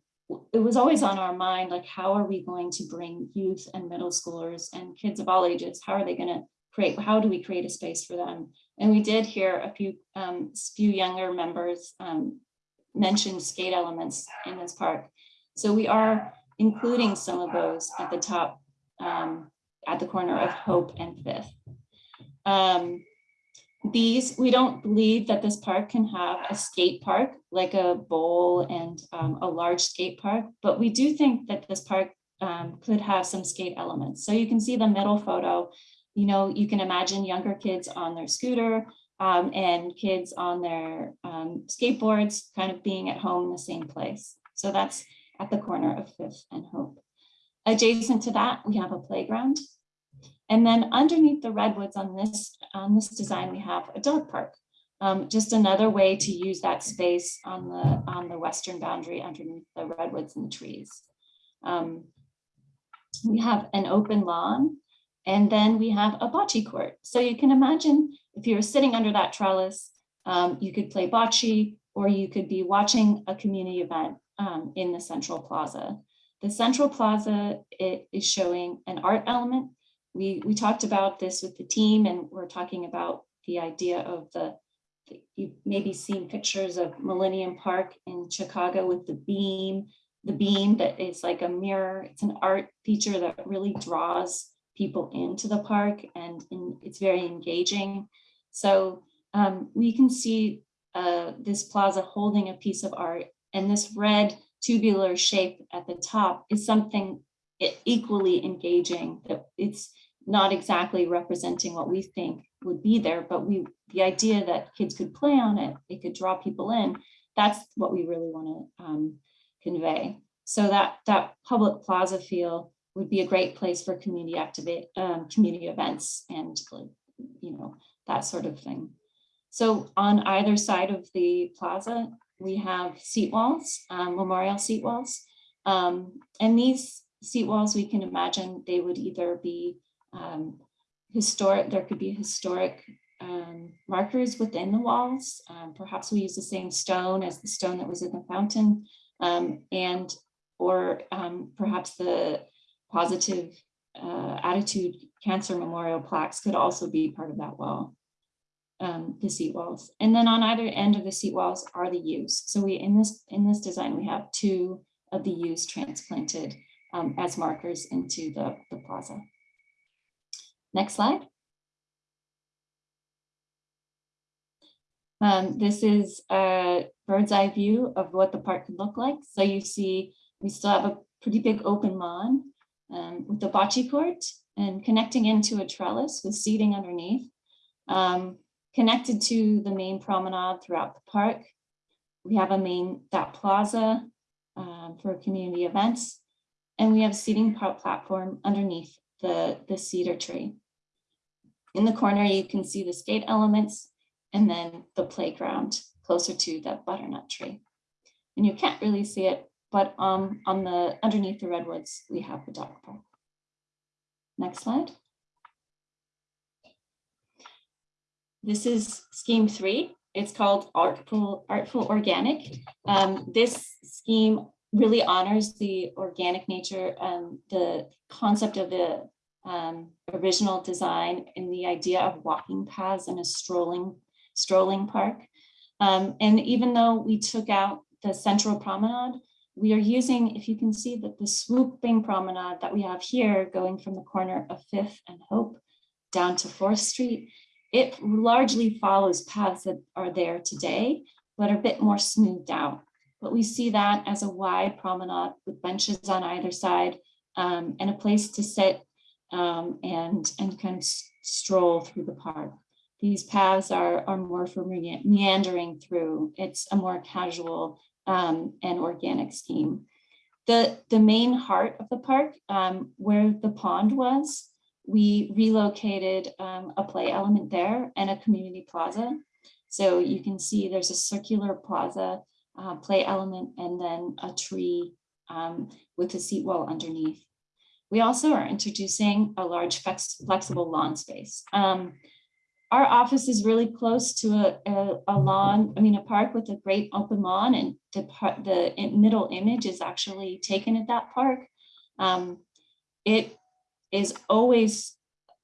F: it was always on our mind, like, how are we going to bring youth and middle schoolers and kids of all ages? How are they going to create, how do we create a space for them? And we did hear a few, um, few younger members um, mention skate elements in this park. So we are including some of those at the top, um, at the corner of Hope and Fifth. Um, these, we don't believe that this park can have a skate park like a bowl and um, a large skate park, but we do think that this park um, could have some skate elements. So you can see the middle photo, you know, you can imagine younger kids on their scooter um, and kids on their um, skateboards kind of being at home in the same place. So that's at the corner of Fifth and Hope. Adjacent to that, we have a playground. And then underneath the redwoods on this, on this design, we have a dog park. Um, just another way to use that space on the, on the western boundary underneath the redwoods and the trees. Um, we have an open lawn and then we have a bocce court. So you can imagine if you're sitting under that trellis, um, you could play bocce or you could be watching a community event um, in the central plaza. The central plaza it is showing an art element. We, we talked about this with the team and we're talking about the idea of the- you've maybe seen pictures of Millennium Park in Chicago with the beam, the beam that is like a mirror. It's an art feature that really draws people into the park and, and it's very engaging. So um, we can see uh, this plaza holding a piece of art and this red tubular shape at the top is something equally engaging that it's not exactly representing what we think would be there, but we, the idea that kids could play on it, it could draw people in, that's what we really want to um, convey. So that, that public plaza feel would be a great place for community activate, um, community events and, you know, that sort of thing. So on either side of the plaza, we have seat walls, um, memorial seat walls. Um, and these seat walls, we can imagine they would either be um, historic, there could be historic um, markers within the walls. Um, perhaps we use the same stone as the stone that was in the fountain. um, and, or um, perhaps the positive uh, attitude cancer memorial plaques could also be part of that wall um, the seat walls. And then on either end of the seat walls are the yews. So we, in this, in this design, we have two of the yews transplanted um, as markers into the, the plaza. Next slide. Um, this is a bird's eye view of what the park could look like. So you see, we still have a pretty big open lawn um, with the bocce court and connecting into a trellis with seating underneath. Um, connected to the main promenade throughout the park. We have a main, that plaza um, for community events. And we have seating platform underneath the, the cedar tree. In the corner, you can see the skate elements and then the playground closer to the butternut tree. And you can't really see it, but um, on the, underneath the redwoods, we have the dog park. Next slide. This is scheme three. It's called Artful, Artful Organic. Um, this scheme really honors the organic nature and the concept of the um, original design and the idea of walking paths in a strolling, strolling park. Um, and even though we took out the central promenade, we are using, if you can see that the swooping promenade that we have here going from the corner of Fifth and Hope down to Fourth Street it largely follows paths that are there today, but are a bit more smoothed out. But we see that as a wide promenade with benches on either side um, and a place to sit um, and, and kind of stroll through the park. These paths are, are more for meandering through. It's a more casual um, and organic scheme. The, the main heart of the park, um, where the pond was, we relocated um, a play element there and a community plaza. So you can see there's a circular plaza uh, play element and then a tree um, with a seat wall underneath. We also are introducing a large flex- flexible lawn space. Um, our office is really close to a, a, a lawn, I mean, a park with a great open lawn and the, the middle image is actually taken at that park. Um, it is always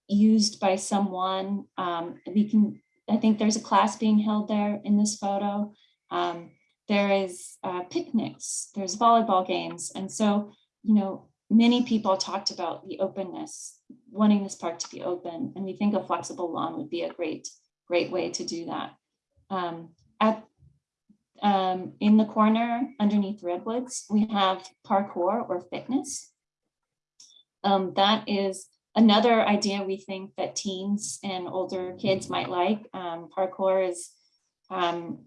F: used by someone. Um, we can, I think there's a class being held there in this photo. Um, there is uh, picnics, there's volleyball games. And so, you know, many people talked about the openness, wanting this park to be open. And we think a flexible lawn would be a great, great way to do that. Um, at, um, in the corner underneath redwoods, we have parkour or fitness. Um, that is another idea we think that teens and older kids might like. Um, parkour is um,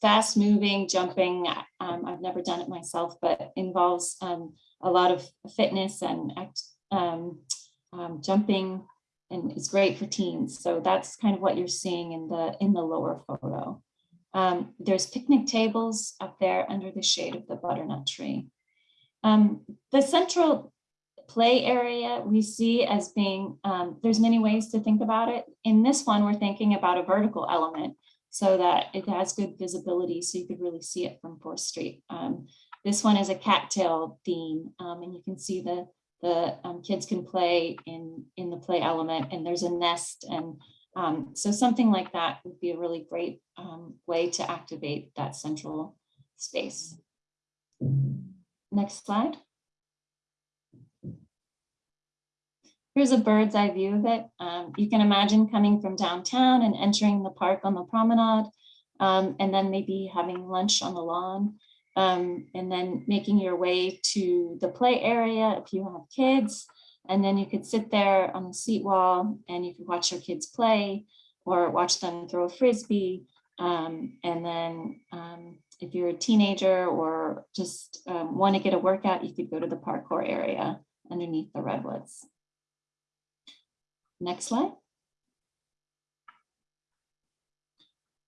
F: fast moving, jumping. Um, I've never done it myself, but involves um, a lot of fitness and act, um, um, jumping and it's great for teens. So that's kind of what you're seeing in the, in the lower photo. Um, there's picnic tables up there under the shade of the butternut tree. The central play area we see as being, um, there's many ways to think about it. In this one, we're thinking about a vertical element so that it has good visibility so you could really see it from 4th Street. Um, this one is a cattail theme um, and you can see the, the um, kids can play in, in the play element and there's a nest and um, so something like that would be a really great um, way to activate that central space. Next slide. Here's a bird's eye view of it. Um, you can imagine coming from downtown and entering the park on the promenade, um, and then maybe having lunch on the lawn, um, and then making your way to the play area if you have kids. And then you could sit there on the seat wall and you could watch your kids play or watch them throw a frisbee. Um, and then um, if you're a teenager or just um, want to get a workout, you could go to the parkour area underneath the redwoods. Next slide.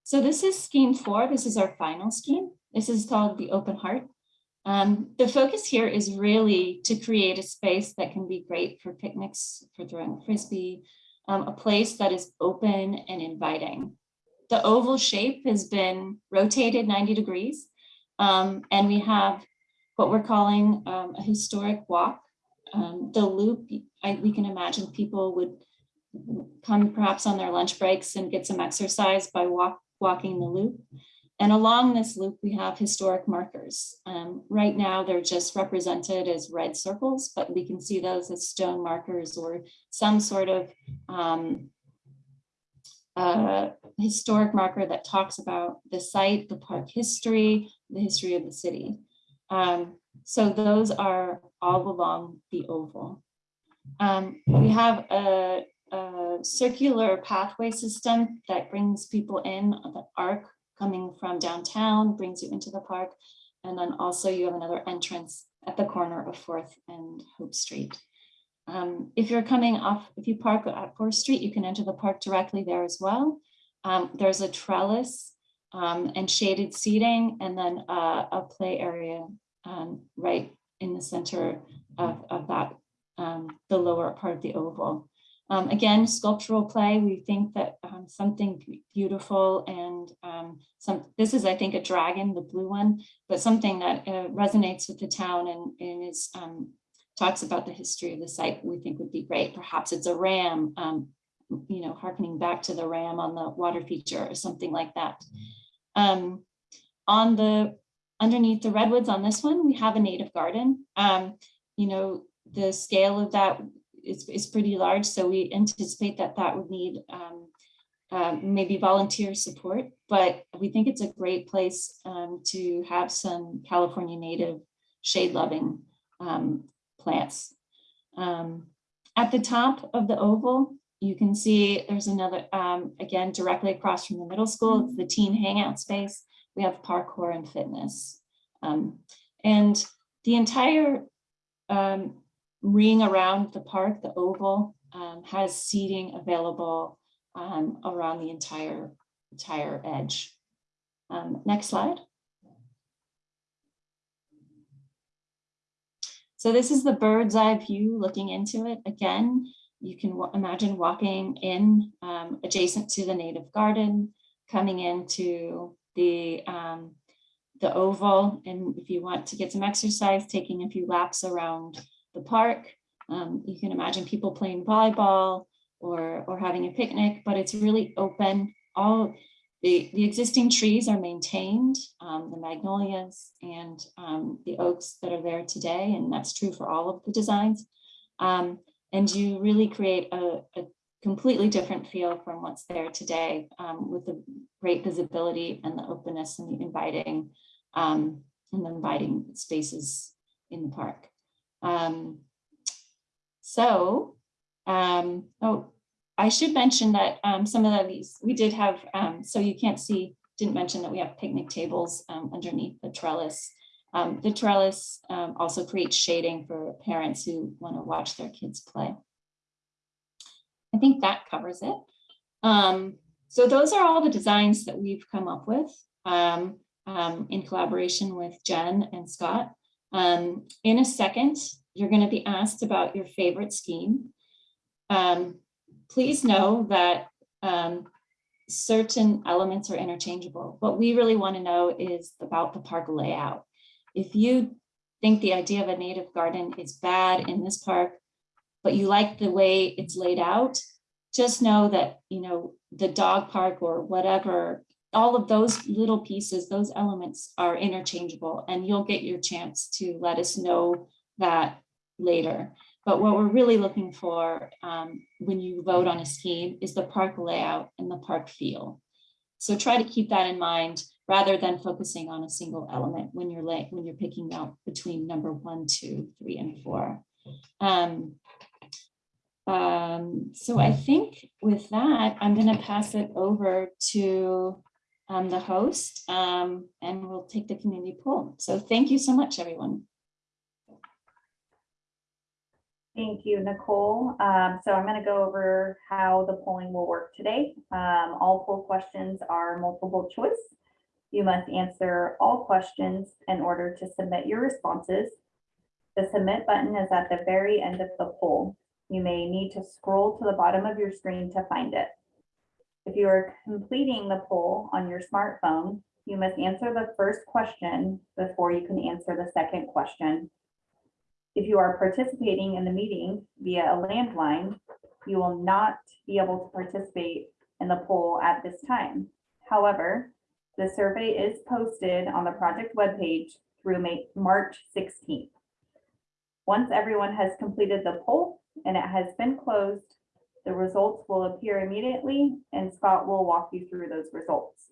F: So this is scheme four. This is our final scheme. This is called the open heart. Um, the focus here is really to create a space that can be great for picnics, for throwing a frisbee, um, a place that is open and inviting. The oval shape has been rotated 90 degrees, um, and we have what we're calling um, a historic walk. Um, the loop, I, we can imagine people would come perhaps on their lunch breaks and get some exercise by walk, walking the loop. And along this loop, we have historic markers. Um, right now, they're just represented as red circles, but we can see those as stone markers or some sort of um, uh, historic marker that talks about the site, the park history, the history of the city. Um, so those are all along the oval. Um, we have a, a circular pathway system that brings people in the arc coming from downtown, brings you into the park. And then also you have another entrance at the corner of 4th and Hope Street. Um, if you're coming off, if you park at 4th Street, you can enter the park directly there as well. Um, there's a trellis um, and shaded seating and then uh, a play area um, right in the center of, of that, um, the lower part of the oval. Um, again, sculptural play, we think that um, something beautiful and um, some, this is, I think, a dragon, the blue one, but something that uh, resonates with the town and, and is um, talks about the history of the site, we think would be great. Perhaps it's a ram, um, you know, harkening back to the ram on the water feature or something like that. Um, on the, underneath the redwoods on this one, we have a native garden. you know, the scale of that is, is pretty large, so we anticipate that that would need um, uh, maybe volunteer support, but we think it's a great place um, to have some California native shade loving um, plants. Um, at the top of the oval, you can see there's another, again, directly across from the middle school, it's the teen hangout space. We have parkour and fitness. And the entire um, ring around the park, the oval, um, has seating available um, around the entire, entire edge. Um, next slide. So this is the bird's eye view looking into it. Again, you can imagine walking in um, adjacent to the native garden, coming into the, um, the oval. And if you want to get some exercise, taking a few laps around the park. Um, you can imagine people playing volleyball or, or having a picnic, but it's really open. All the, the existing trees are maintained, um, the magnolias and um, the oaks that are there today, and that's true for all of the designs. Um, and you really create a, a, completely different feel from what's there today um, with the great visibility and the openness and the inviting um, and the inviting spaces in the park. Um, so, um, oh, I should mention that um, some of these we did have, um, so you can't see, didn't mention that we have picnic tables um, underneath the trellis. Um, the trellis also creates shading for parents who want to watch their kids play. I think that covers it. So those are all the designs that we've come up with in collaboration with Jen and Scott. Um, in a second, you're going to be asked about your favorite scheme. Um, please know that um, certain elements are interchangeable. What we really want to know is about the park layout. If you think the idea of a native garden is bad in this park, but you like the way it's laid out, just know that, you know, the dog park or whatever, all of those little pieces, those elements are interchangeable and you'll get your chance to let us know that later. But what we're really looking for um, when you vote on a scheme is the park layout and the park feel. So try to keep that in mind rather than focusing on a single element when you're late, when you're picking out between number one, two, three, and four. Um, um, so I think with that, I'm going to pass it over to um, the host um, and we'll take the community poll. So thank you so much, everyone.
D: Thank you, Nicole. Um, so I'm going to go over how the polling will work today. Um, all poll questions are multiple choice. You must answer all questions in order to submit your responses. The submit button is at the very end of the poll. You may need to scroll to the bottom of your screen to find it. If you are completing the poll on your smartphone, you must answer the first question before you can answer the second question. If you are participating in the meeting via a landline, you will not be able to participate in the poll at this time. However, the survey is posted on the project webpage through May, March 16th. Once everyone has completed the poll and it has been closed, the results will appear immediately and Scott will walk you through those results.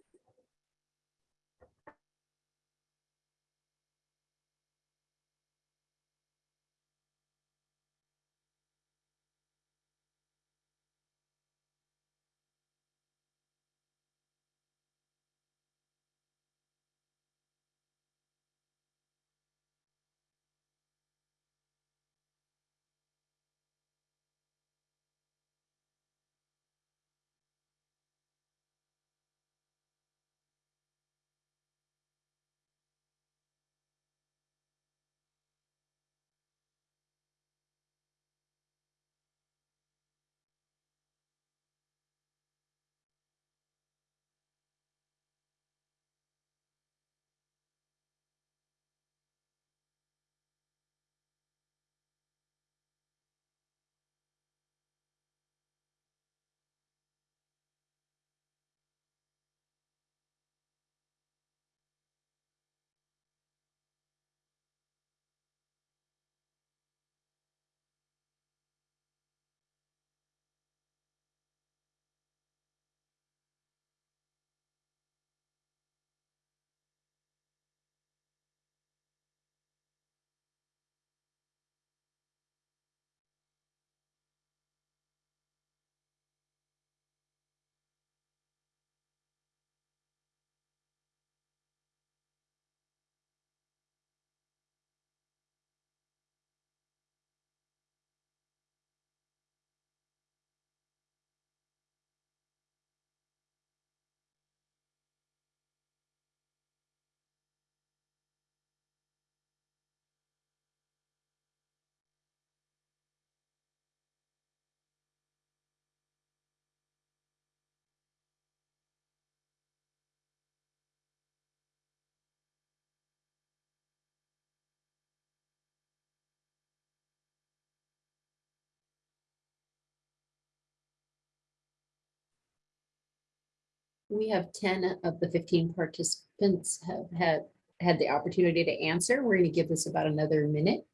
A: We have ten of the fifteen participants have had, had the opportunity to answer. We're going to give this about another minute.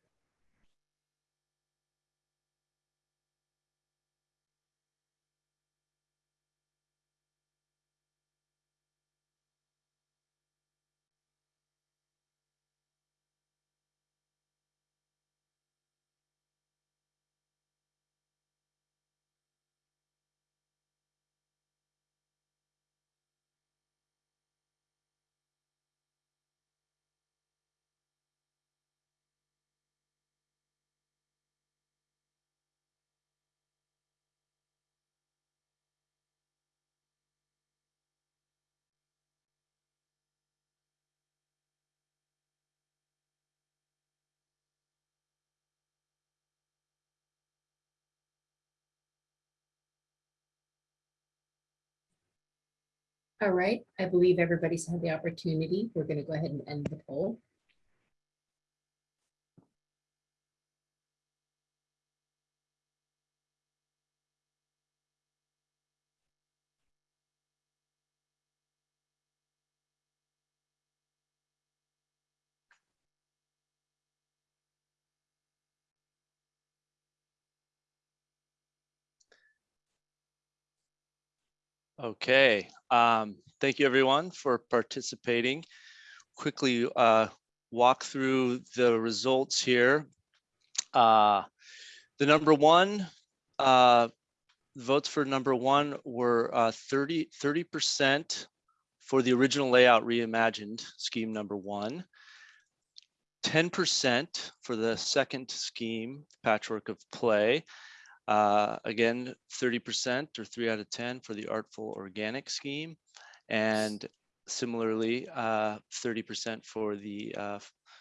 A: All right, I believe everybody's had the opportunity. We're going to go ahead and end the poll.
B: Okay, um, thank you everyone for participating. Quickly uh, walk through the results here. Uh, the number one, uh, votes for number one were uh, 30, 30% for the original layout reimagined scheme number one. 10% for the second scheme, patchwork of play. Uh, again, 30% or three out of 10 for the artful organic scheme. And similarly, uh, 30% for the uh,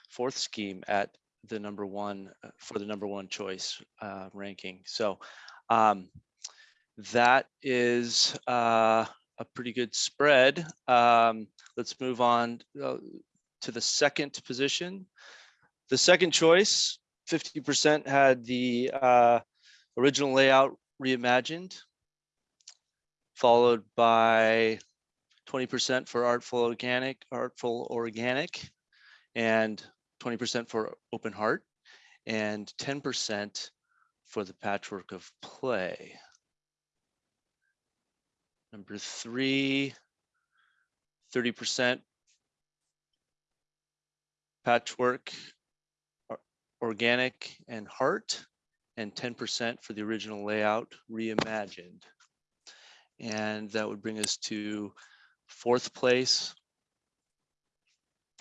B: fourth scheme at the number one, uh, for the number one choice uh, ranking. So um, that is uh, a pretty good spread. Um, let's move on uh, to the second position. The second choice, 50% had the uh, original layout reimagined, followed by 20% for artful organic, artful organic, and 20% for open heart, and 10% for the patchwork of play. Number three, 30% patchwork, organic and heart, and 10% for the original layout reimagined. And that would bring us to fourth place.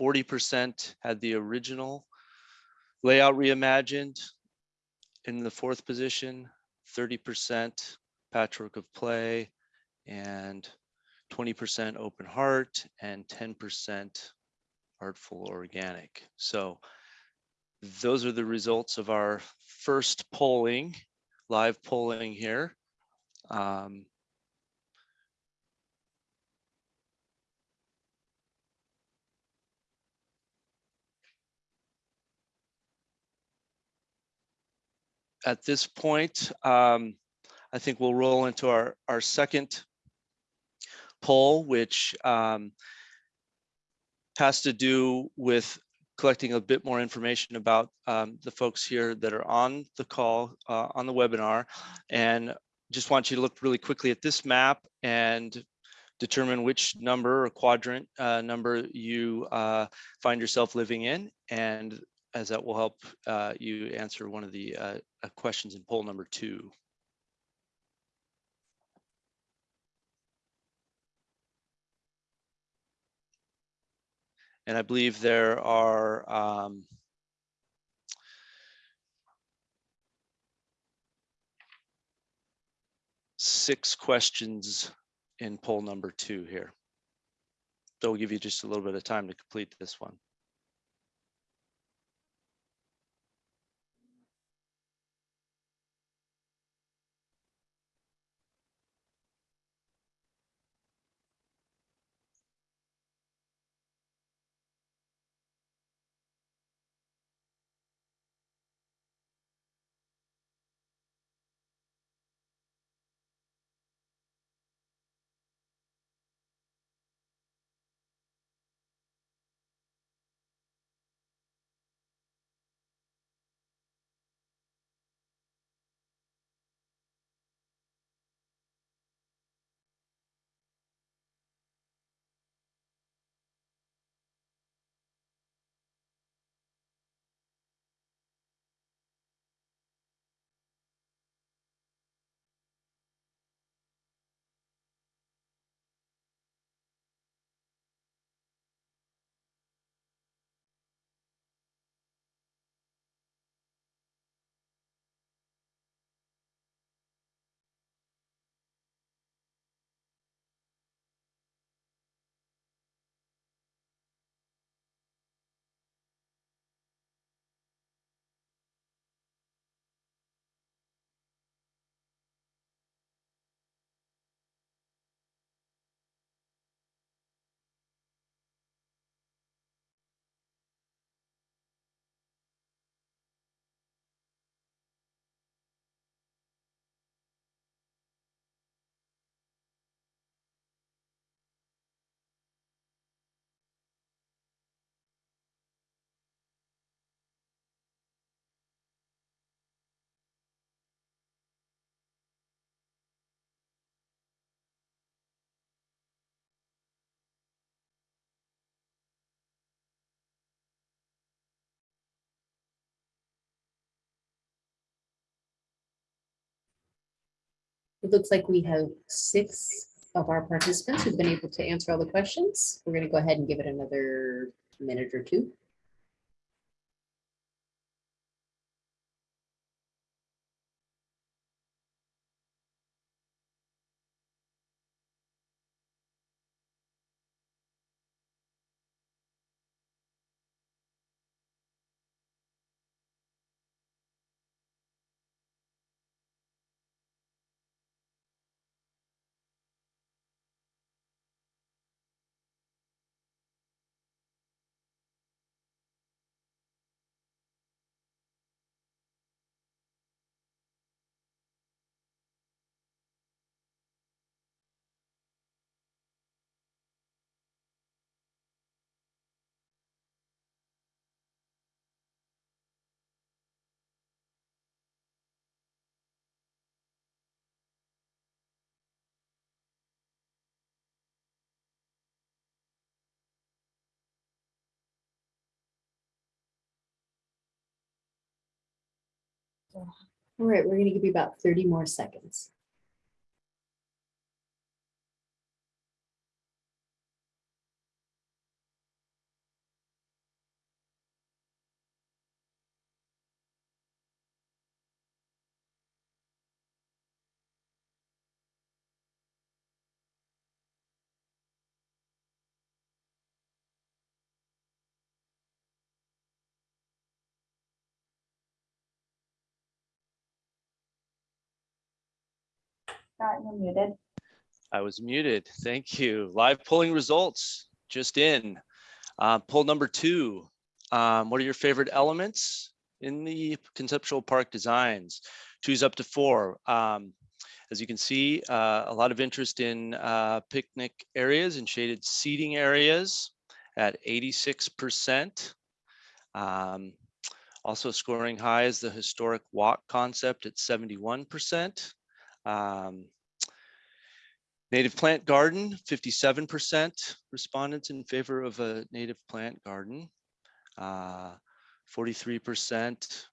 B: 40% had the original layout reimagined. In the fourth position, 30% patchwork of play and 20% open heart and 10% artful organic. So those are the results of our first polling, live polling here. Um, at this point, um, I think we'll roll into our, our second poll, which um, has to do with collecting a bit more information about um, the folks here that are on the call, uh, on the webinar. And just want you to look really quickly at this map and determine which number or quadrant uh, number you uh, find yourself living in. And as that will help uh, you answer one of the uh, uh, questions in poll number two. And I believe there are um, six questions in poll number two here. So we'll give you just a little bit of time to complete this one.
A: It looks like we have six of our participants who've been able to answer all the questions. We're going to go ahead and give it another minute or two. All right, we're going to give you about 30 more seconds.
D: Scott, you're muted.
B: I was muted. Thank you. Live polling results just in. Uh, poll number two. Um, what are your favorite elements in the conceptual park designs? Choose up to four. Um, as you can see, uh, a lot of interest in uh, picnic areas and shaded seating areas at 86%. Um, also scoring high is the historic walk concept at 71%. Um, Native plant garden, fifty-seven percent respondents in favor of a native plant garden. Uh, Forty-three percent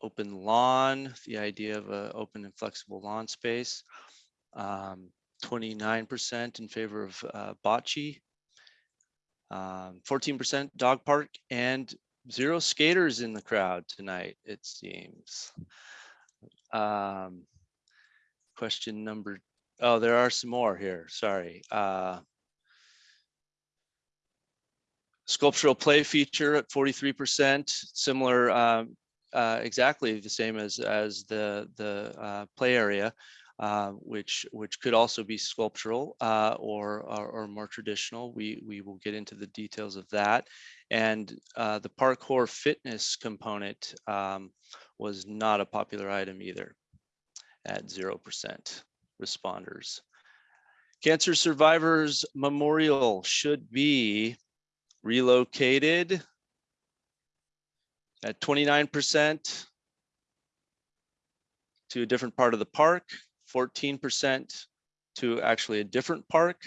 B: open lawn, the idea of an open and flexible lawn space. Um, Twenty-nine percent in favor of uh, bocce. Um, Fourteen percent dog park and zero skaters in the crowd tonight, it seems. Um, Question number Oh, there are some more here, sorry. Uh, Sculptural play feature at forty-three percent, similar, um, uh, exactly the same as, as the, the uh, play area, uh, which, which could also be sculptural uh, or, or, or more traditional. We, we will get into the details of that. And uh, the parkour fitness component um, was not a popular item either at zero percent responders. Cancer Survivors Memorial should be relocated at 29% to a different part of the park, 14% to actually a different park.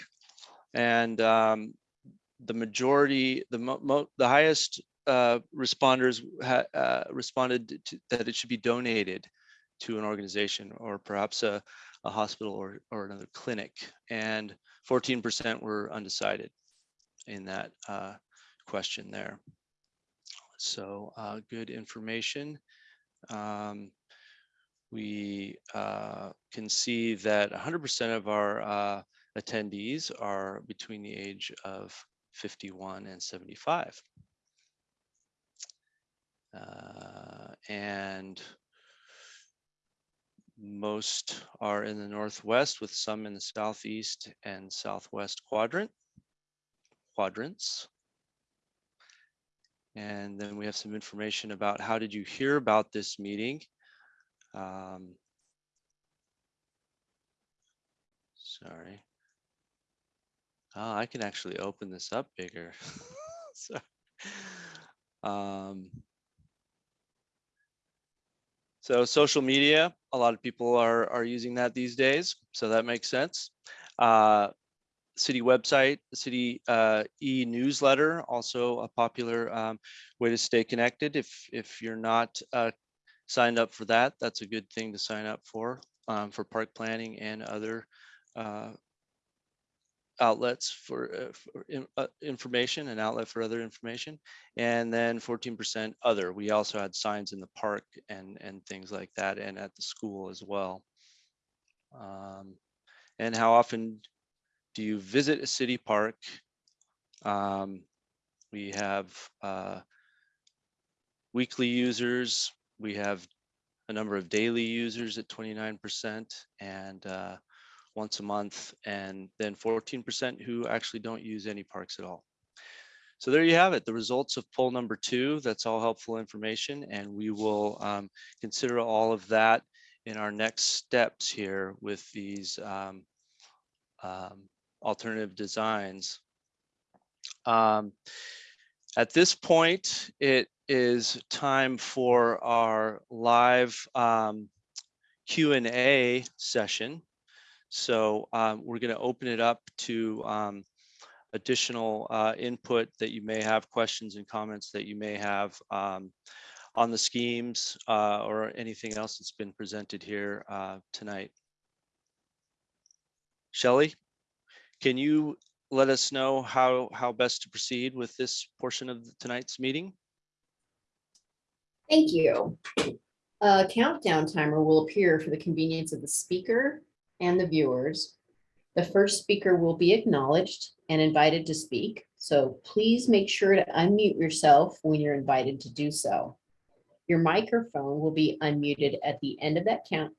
B: And um, the majority, the the highest uh, responders uh, responded to, that it should be donated to an organization or perhaps a, a hospital or, or another clinic. And 14% were undecided in that uh, question there. So uh, good information. Um, we uh, can see that 100% of our uh, attendees are between the age of 51 and 75. Uh, and most are in the northwest with some in the southeast and southwest quadrant quadrants. And then we have some information about how did you hear about this meeting? Um, sorry. Oh, I can actually open this up bigger. um, so social media, a lot of people are, are using that these days. So that makes sense. Uh, city website, city uh, e-newsletter, also a popular um, way to stay connected. If, if you're not uh, signed up for that, that's a good thing to sign up for. um, for park planning and other uh, outlets for, uh, for in- uh, information and outlet for other information. And then fourteen percent other. We also had signs in the park and, and things like that and at the school as well. Um, And how often do you visit a city park? Um, We have uh, weekly users, we have a number of daily users at twenty-nine percent and uh, once a month, and then fourteen percent who actually don't use any parks at all. So there you have it, the results of poll number two. That's all helpful information, and we will um, consider all of that in our next steps here with these um, um, alternative designs. Um, At this point, it is time for our live um, Q and A session. So um, we're going to open it up to um, additional uh, input that you may have, questions and comments that you may have um, on the schemes uh, or anything else that's been presented here uh, tonight. Shelley, can you let us know how, how best to proceed with this portion of tonight's meeting?
A: Thank you. A countdown timer will appear for the convenience of the speaker and the viewers. The first speaker will be acknowledged and invited to speak, so please make sure to unmute yourself when you're invited to do so. Your microphone will be unmuted at the end of that count.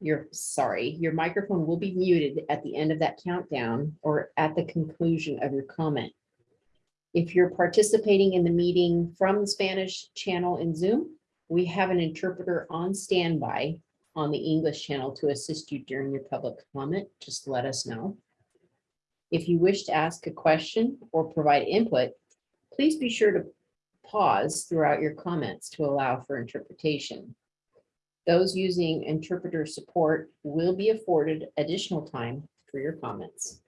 A: Your, sorry, your microphone will be muted at the end of that countdown or at the conclusion of your comment. If you're participating in the meeting from the Spanish channel in Zoom, we have an interpreter on standby on the English channel to assist you during your public comment. Just let us know. If you wish to ask a question or provide input, please be sure to pause throughout your comments to allow for interpretation. Those using interpreter support will be afforded additional time for your comments.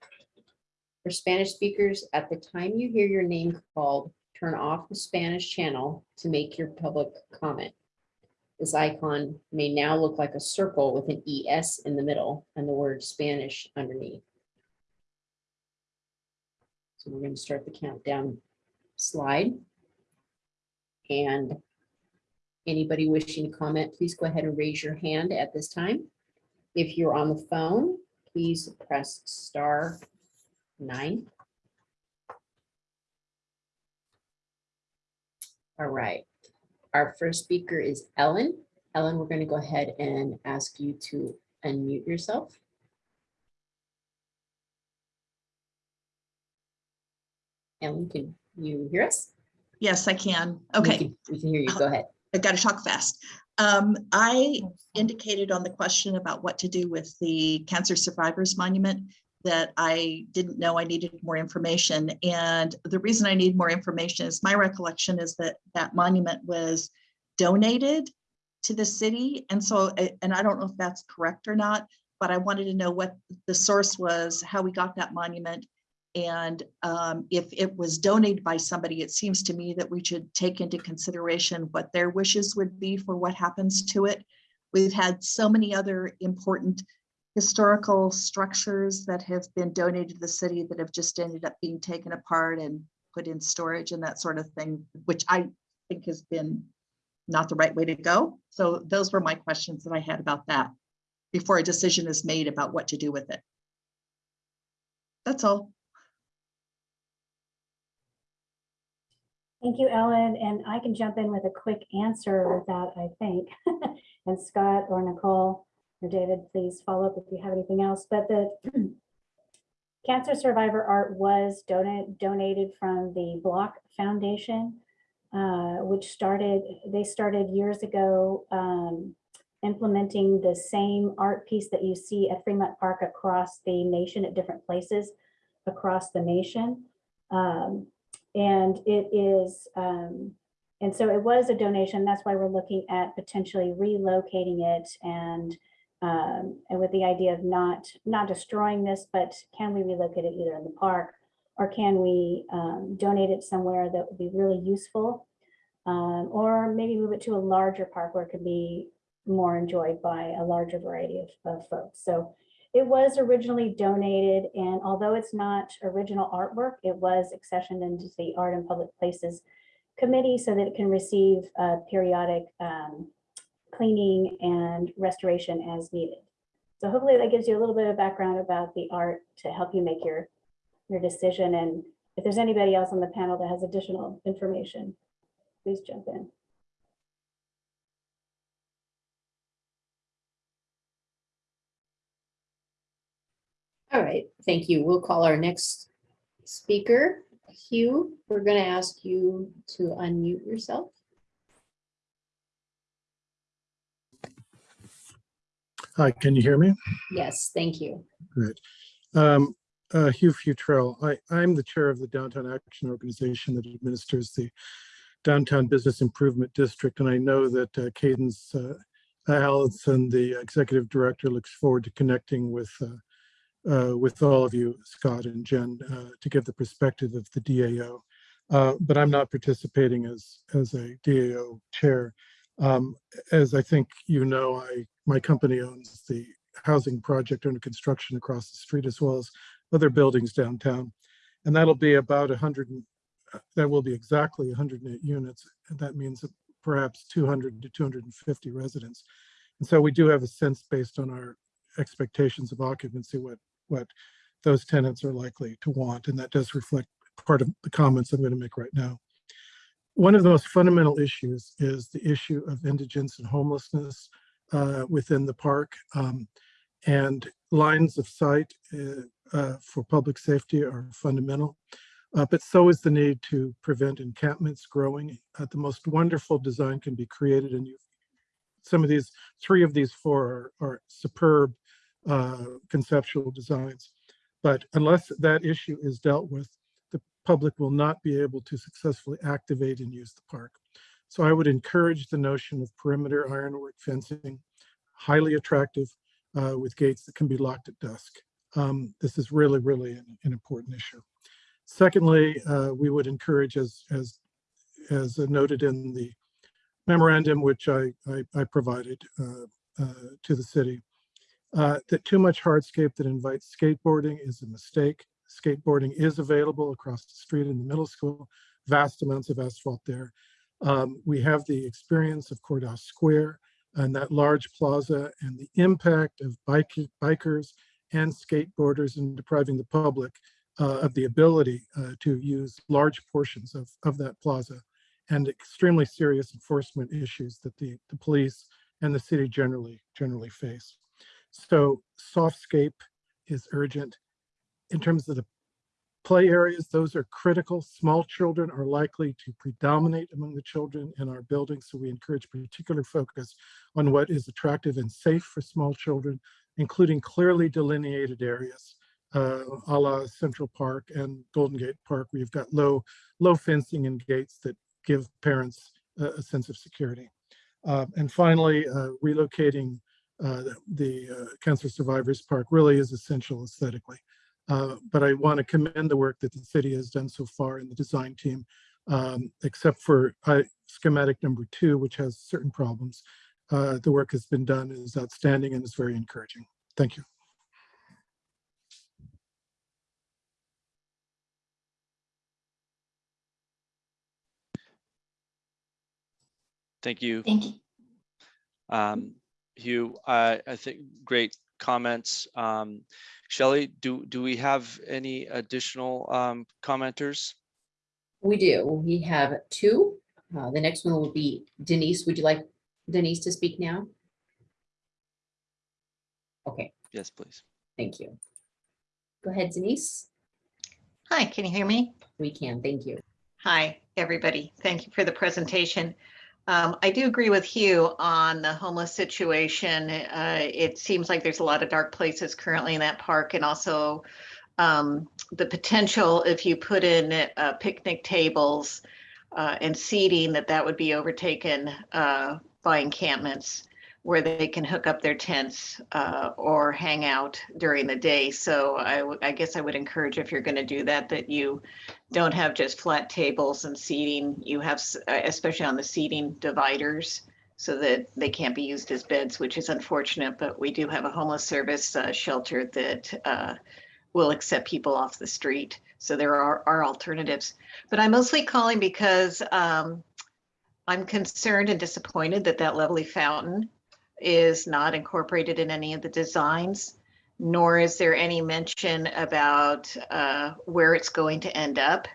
A: For Spanish speakers, at the time you hear your name called, turn off the Spanish channel to make your public comment. This icon may now look like a circle with an ES in the middle and the word Spanish underneath. So we're going to start the countdown slide. And anybody wishing to comment, please go ahead and raise your hand at this time. If you're on the phone, please press star nine. All right. Our first speaker is Ellen. Ellen, we're going to go ahead and ask you to unmute yourself. Ellen, can you hear us?
G: Yes, I can.
A: We
G: Okay,
A: can- We can hear you. Go ahead.
G: I've got to talk fast. Um, I indicated on the question about what to do with the Cancer Survivors Monument that I didn't know I needed more information. And the reason I need more information is my recollection is that that monument was donated to the city. And so, and I don't know if that's correct or not, but I wanted to know what the source was, how we got that monument. And um, if it was donated by somebody, it seems to me that we should take into consideration what their wishes would be for what happens to it. We've had so many other important historical structures that have been donated to the city that have just ended up being taken apart and put in storage and that sort of thing, which I think has been not the right way to go. So those were my questions that I had about that before a decision is made about what to do with it. That's all.
C: Thank you, Ellen, and I can jump in with a quick answer with that, I think. And Scott or Nicole David, please follow up if you have anything else, but the cancer survivor art was donated, donated from the Bloch Foundation, uh, which started, they started years ago um, implementing the same art piece that you see at Fremont Park across the nation at different places across the nation. Um, and it is, um, and so it was a donation. That's why we're looking at potentially relocating it and, um, and with the idea of not, not destroying this, but can we relocate it either in the park or can we, um, donate it somewhere that would be really useful? Um, or maybe move it to a larger park where it could be more enjoyed by a larger variety of, of folks. So it was originally donated and although it's not original artwork, it was accessioned into the Art and Public Places Committee so that it can receive uh, periodic um, cleaning and restoration as needed. So hopefully that gives you a little bit of background about the art to help you make your, your decision. And if there's anybody else on the panel that has additional information, please jump in.
A: All right, thank you. We'll call our next speaker. Hugh, we're going to ask you to unmute yourself.
H: Hi, can you hear me?
A: Yes, thank you.
H: Um, uh, Hugh Futrell. I, I'm the chair of the Downtown Action Organization that administers the Downtown Business Improvement District, and I know that uh, Cadence uh, Allison, the executive director, looks forward to connecting with uh, uh, with all of you, Scott and Jen, uh, to give the perspective of the DAO. Uh, but I'm not participating as as a DAO chair. Um, as I think you know, I my company owns the housing project under construction across the street as well as other buildings downtown. And that'll be about 100, uh, that will be exactly 108 units. That means perhaps 200 to 250 residents. And so we do have a sense based on our expectations of occupancy, what, what those tenants are likely to want. And that does reflect part of the comments I'm going to make right now. One of the most fundamental issues is the issue of indigence and homelessness uh, within the park. Um, and lines of sight uh, uh, for public safety are fundamental. Uh, but so is the need to prevent encampments growing. Uh, the most wonderful design can be created and you some of these, three of these four are, are superb conceptual designs. But unless that issue is dealt with, the public will not be able to successfully activate and use the park. So I would encourage the notion of perimeter ironwork fencing, highly attractive, uh, with gates that can be locked at dusk. Um, this is really, really an, an important issue. Secondly, uh, we would encourage, as as as noted in the memorandum which I I, I provided uh, uh, to the city, uh, that too much hardscape that invites skateboarding is a mistake. Skateboarding is available across the street in the middle school, vast amounts of asphalt there. Um, we have the experience of Courthouse Square and that large plaza and the impact of bike, bikers and skateboarders in depriving the public uh, of the ability uh, to use large portions of, of that plaza and extremely serious enforcement issues that the, the police and the city generally generally face. So softscape is urgent. In terms of the play areas, those are critical. Small children are likely to predominate among the children in our buildings. So we encourage particular focus on what is attractive and safe for small children, including clearly delineated areas, uh, a la Central Park and Golden Gate Park, where you've got low, low fencing and gates that give parents a, a sense of security. Uh, and finally, uh, relocating uh, the, the uh, Cancer Survivors Park really is essential aesthetically. Uh, but I want to commend the work that the city has done so far in the design team, um, except for uh, schematic number two, which has certain problems. Uh, the work has been done is outstanding and is very encouraging. Thank you.
B: Thank you.
F: Thank you.
B: Um, Hugh, I, I think great comments. Um, Shelley, do, do we have any additional um, commenters?
A: We do. We have two. Uh, The next one will be Denise. Would you like Denise to speak now? Okay,
B: Yes, please.
A: thank you. Go ahead, Denise.
I: Hi, can you hear me?
A: We can, thank you.
I: Hi, everybody. Thank you for the presentation. Um, I do agree with Hugh on the homeless situation. Uh, it seems like there's a lot of dark places currently in that park and also um, the potential if you put in uh, picnic tables uh, and seating that that would be overtaken uh, by encampments where they can hook up their tents uh, or hang out during the day. So I, guess I would encourage if you're going to do that, that you don't have just flat tables and seating. You have, uh, especially on the seating dividers, so that they can't be used as beds, which is unfortunate, but we do have a homeless service uh, shelter that uh, will accept people off the street. So there are, are alternatives. But I'm mostly calling because um, I'm concerned and disappointed that that lovely fountain is not incorporated in any of the designs, nor is there any mention about uh, where it's going to end up.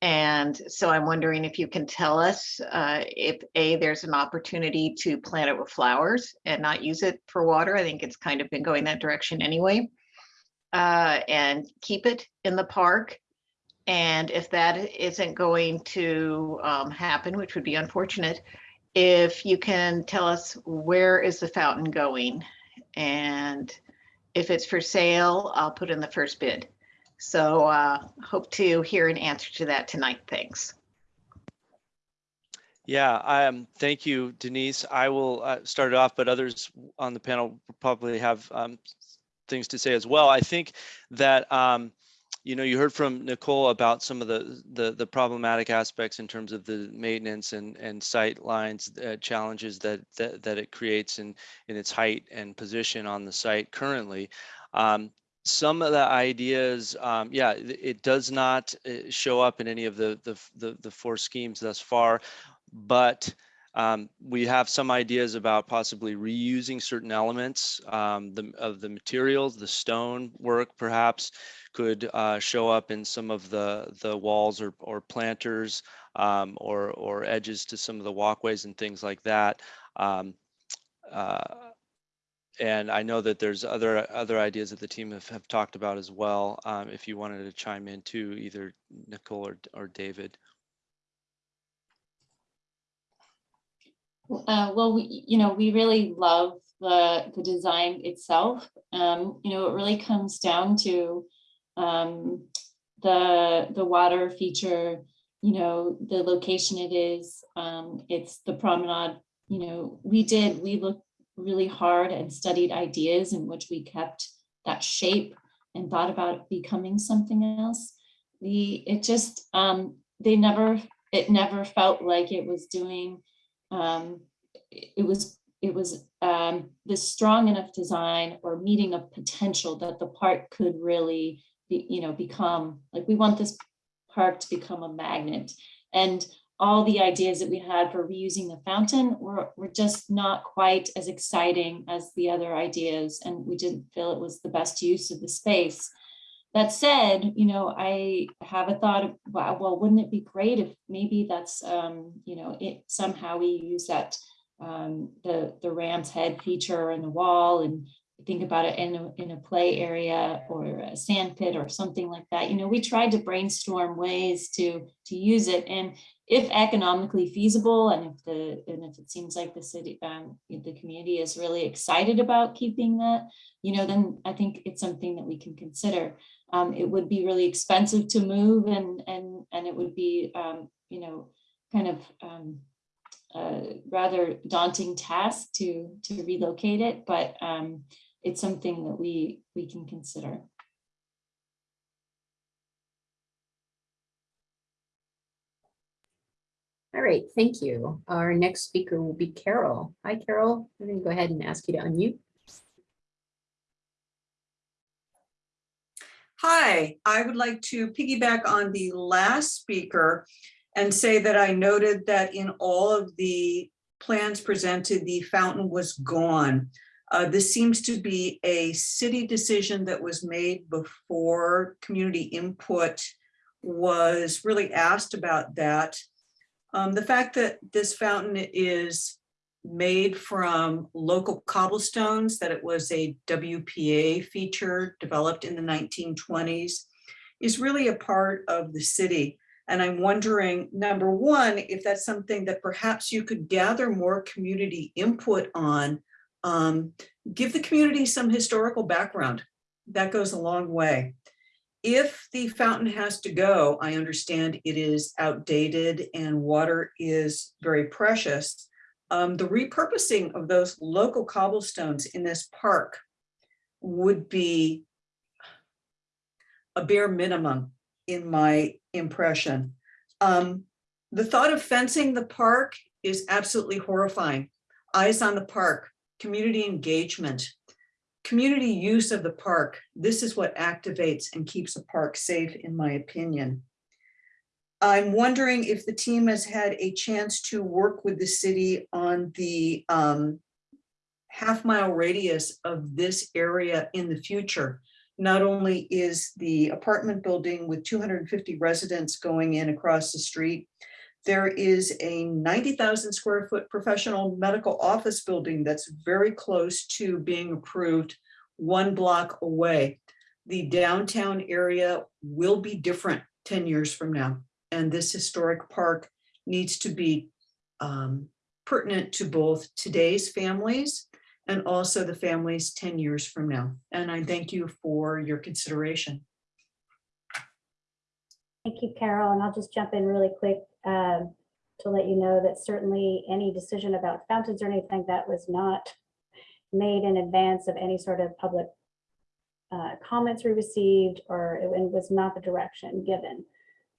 I: And so I'm wondering if you can tell us uh, if A, there's an opportunity to plant it with flowers and not use it for water. I think it's kind of been going that direction anyway. Uh, and keep it in the park. And if that isn't going to um, happen, which would be unfortunate, if you can tell us where is the fountain going? And if it's for sale, I'll put in the first bid. So uh, hope to hear an answer to that tonight. Thanks.
B: Yeah, um, thank you, Denise. I will uh, start it off, but others on the panel probably have um, things to say as well. I think that um, you know you heard from Nicole about some of the, the the problematic aspects in terms of the maintenance and and sight lines uh, challenges that, that that it creates in in its height and position on the site currently. Um, some of the ideas, um, yeah, it, does not uh, show up in any of the, the the the four schemes thus far but um, we have some ideas about possibly reusing certain elements um, the, of the materials, the stone work perhaps could uh, show up in some of the the walls or, or planters um, or, or edges to some of the walkways and things like that. Um, uh, and I know that there's other other ideas that the team have, have talked about as well. Um, if you wanted to chime in too, either Nicole or, or David.
F: Uh, well, we, you know, we really love the, the design itself. Um, you know, it really comes down to um, the, the water feature, you know, the location it is, um, it's the promenade, you know, we did, we looked really hard and studied ideas in which we kept that shape and thought about becoming something else. We, it just, um, they never, it never felt like it was doing um, it was it was um, this strong enough design or meeting of potential that the park could really be, you know, become like we want this park to become a magnet. And all the ideas that we had for reusing the fountain were, were just not quite as exciting as the other ideas. And we didn't feel it was the best use of the space. That said, you know, I have a thought of, wow, well, wouldn't it be great if maybe that's, um, you know, it somehow we use that, um, the, the ram's head feature in the wall and think about it in a, in a play area or a sand pit or something like that. You know, we tried to brainstorm ways to, to use it. And if economically feasible and if the, and if it seems like the city, um, the community is really excited about keeping that, you know, then I think it's something that we can consider. Um, it would be really expensive to move and and and it would be um, you know kind of um, a rather daunting task to to relocate it, but um, it's something that we we can consider.
A: All right, thank you. Our next speaker will be Carol. Hi, Carol. I'm going to go ahead and ask you to unmute.
J: Hi, I would like to piggyback on the last speaker and say that I noted that in all of the plans presented, the fountain was gone. Uh, this seems to be a city decision that was made before community input was really asked about that. Um, the fact that this fountain is made from local cobblestones, that it was a WPA feature developed in the 1920s, is really a part of the city. And I'm wondering, number one, if that's something that perhaps you could gather more community input on, um, give the community some historical background. That goes a long way. If the fountain has to go, I understand it is outdated and water is very precious um, the repurposing of those local cobblestones in this park would be a bare minimum in my impression. Um, the thought of fencing the park is absolutely horrifying. Eyes on the Park, community engagement, community use of the park. This is what activates and keeps a park safe, in my opinion. I'm wondering if the team has had a chance to work with the city on the um, half mile radius of this area in the future. Not only is the apartment building with 250 residents going in across the street, there is a 90,000 square foot professional medical office building that's very close to being approved one block away. The downtown area will be different 10 years from now. And this historic park needs to be um, pertinent to both today's families and also the families 10 years from now. And I thank you for your consideration.
C: Thank you, Carol, and I'll just jump in really quick um, to let you know that certainly any decision about fountains or anything that was not made in advance of any sort of public uh, comments we received, or it was not the direction given.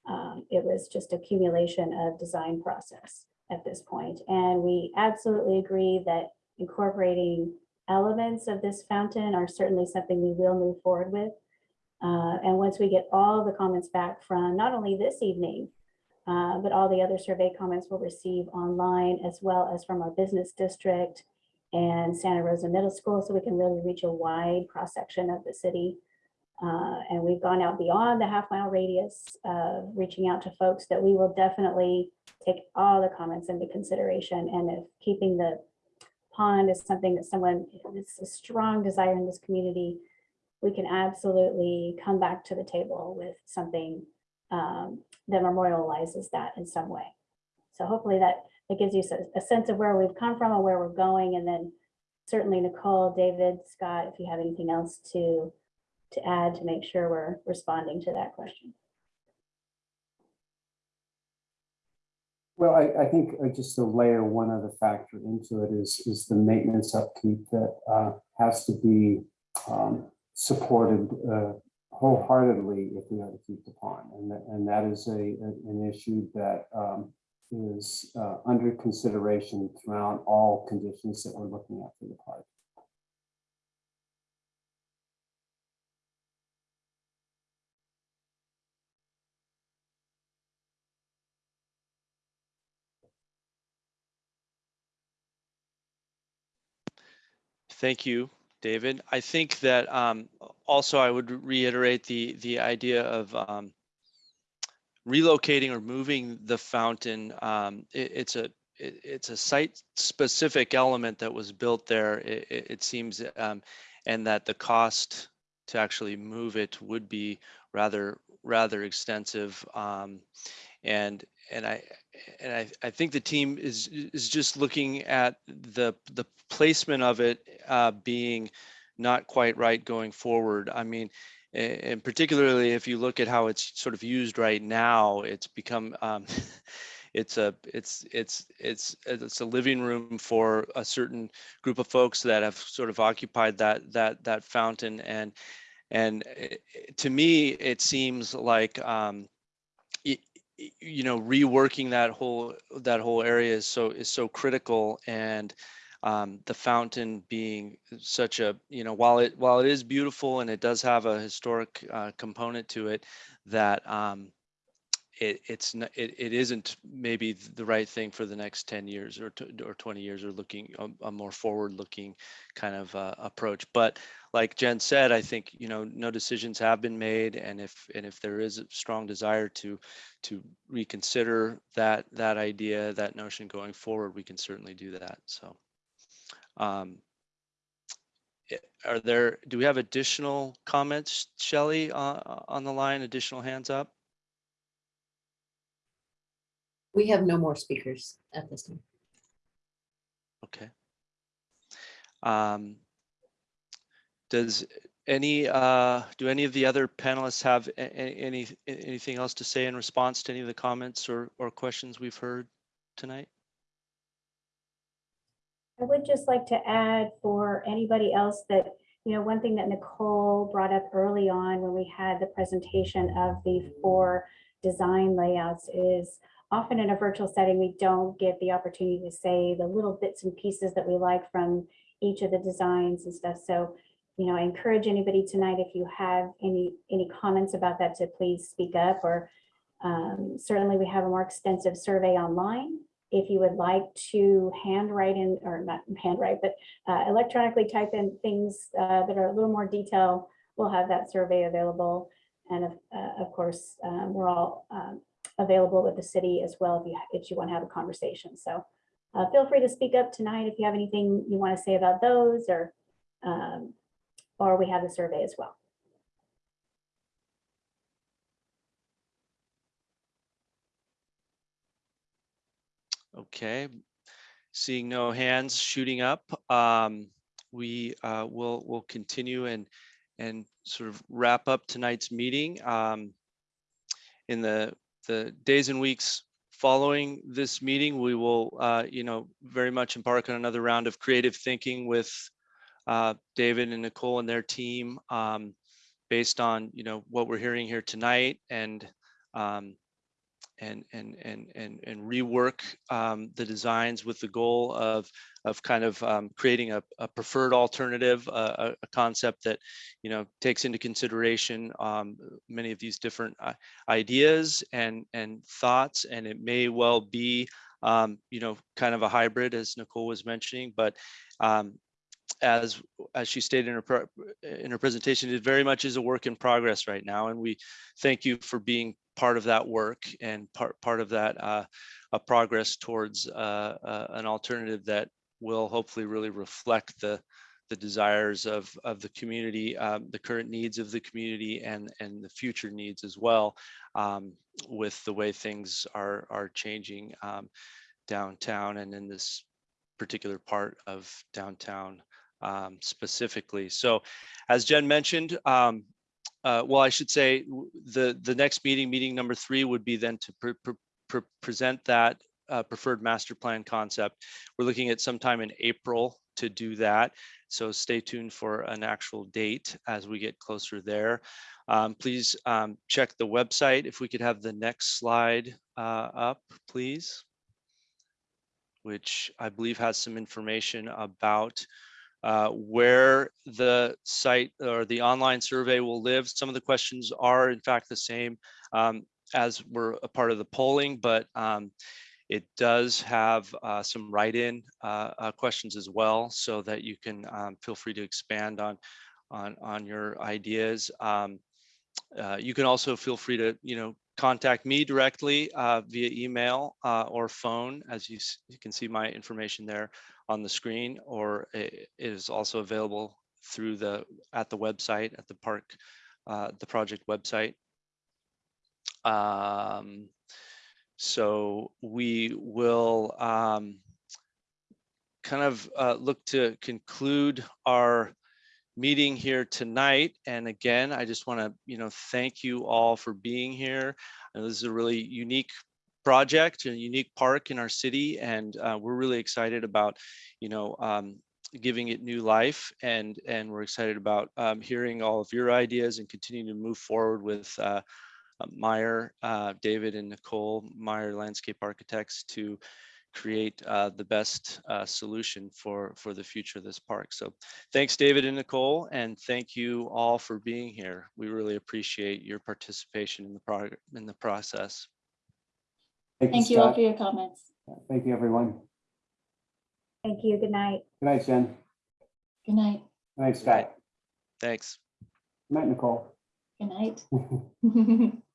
C: Um, It was just accumulation of design process at this point. And we absolutely agree that incorporating elements of this fountain are certainly something we will move forward with. Uh, And once we get all the comments back from not only this evening, uh, but all the other survey comments we'll receive online as well as from our business district and Santa Rosa Middle School, so we can really reach a wide cross-section of the city. Uh, And we've gone out beyond the half mile radius, reaching out to folks that we will definitely take all the comments into consideration. And if keeping the pond is something that someone, it's a strong desire in this community, we can absolutely come back to the table with something um, that memorializes that in some way. So hopefully that, that gives you a- sense of where we've come from and where we're going. And then certainly Nicole, David, Scott, if you have anything else to, to add to make sure we're responding to that question.
K: Well, I, I think uh, just to layer one other factor into it is, is the maintenance upkeep that uh, has to be um, supported uh, wholeheartedly if we are to keep the pond. And that, and that is a, a- an issue that um, is uh, under consideration throughout all conditions that we're looking at for the park.
B: Thank you, David. I think that um, also I would reiterate the, the idea of um, relocating or moving the fountain. um, it- It's a, it- it's a site-specific element that was built there, it, it- it seems, um, and that the cost to actually move it would be rather, rather extensive. um, And, and I, and I, I think the team is, is just looking at the, the placement of it uh, being not quite right going forward. I mean, and particularly if you look at how it's sort of used right now, it's become, um, it's a, it's, it's, it's, it's a living room for a certain group of folks that have sort of occupied that, that, that fountain. And, and eh, to me, it seems like, um, you know, reworking that whole, that whole area is so, is so critical and um, the fountain being such a, you know, while it, while it is beautiful and it does have a historic uh, component to it, that um, it, it's, n- it, it isn't maybe the right thing for the next 10 years or, or 20 years or looking a, a more forward looking kind of uh, approach. But like Jen said, I think, you know, no decisions have been made. And if, and if there is a strong desire to, to reconsider that, that idea, that notion going forward, we can certainly do that. So. Um, Are there, do we have additional comments, Shelley, uh, on the line, additional hands up?
A: We have no more speakers at this time.
B: Okay. Um, Does any, uh, do any of the other panelists have a- a- any, anything else to say in response to any of the comments or, or questions we've heard tonight?
C: I would just like to add for anybody else that, you know, one thing that Nicole brought up early on when we had the presentation of the four design layouts is often in a virtual setting, we don't get the opportunity to say the little bits and pieces that we like from each of the designs and stuff. So, you know, I encourage anybody tonight, if you have any, any comments about that, to please speak up or um, certainly we have a more extensive survey online. If you would like to handwrite in, or not handwrite, but uh, electronically type in things uh, that are a little more detailed, we'll have that survey available. And of, uh, of course, um, we're all um, available with the city as well if you, if you want to have a conversation. So uh, feel free to speak up tonight if you have anything you want to say about those or, um, or we have the survey as well.
B: Okay, seeing no hands shooting up, um, we uh, will will continue and and sort of wrap up tonight's meeting. Um, in the the days and weeks following this meeting, we will uh, you know very much embark on another round of creative thinking with uh, David and Nicole and their team um, based on you know what we're hearing here tonight and um, and and and and and rework um, the designs with the goal of of kind of um, creating a, a preferred alternative, uh, a, concept that you know takes into consideration um, many of these different uh, ideas and and thoughts, and it may well be um, you know kind of a hybrid, as Nicole was mentioning, but um, as as she stated in her in her presentation, it very much is a work in progress right now, and we thank you for being part of that work and part part of that uh, a progress towards uh, uh, an alternative that will hopefully really reflect the the desires of of the community, um, the current needs of the community, and and the future needs as well, um, with the way things are are changing um, downtown and in this particular part of downtown um, specifically. So, as Jen mentioned, um, uh, well, I should say the the next meeting, meeting number three, would be then to pre- pre- pre- present that uh, preferred master plan concept. We're looking at sometime in April to do that. So stay tuned for an actual date as we get closer there. Um, please um, check the website. If we could have the next slide uh, up, please, which I believe has some information about uh, where the site or the online survey will live. Some of the questions are in fact the same um, as were a part of the polling, but um, it does have uh, some write-in uh, uh, questions as well, so that you can um, feel free to expand on on on your ideas. Um, uh, you can also feel free to you know contact me directly uh, via email or phone, as you, you can see my information there on the screen, or it is also available through the at the website at the park, uh, the project website. Um, so we will um, kind of uh, look to conclude our meeting here tonight. And again, I just want to, you know, thank you all for being here. And this is a really unique project, a unique park in our city, and uh, we're really excited about, you know, um, giving it new life. And and we're excited about um, hearing all of your ideas and continuing to move forward with. Uh, uh, Meyer, uh, David and Nicole, Meyer Landscape Architects to create uh, the best uh, solution for, for the future of this park. So thanks, David and Nicole, and thank you all for being here. We really appreciate your participation in the prog- in the process.
F: Thank you all for your comments.
K: Thank you, everyone.
C: Thank you. Good night.
K: Good night, Jen.
F: Good night.
K: Good night, Scott.
B: Thanks.
K: Good night, Nicole.
F: Good night.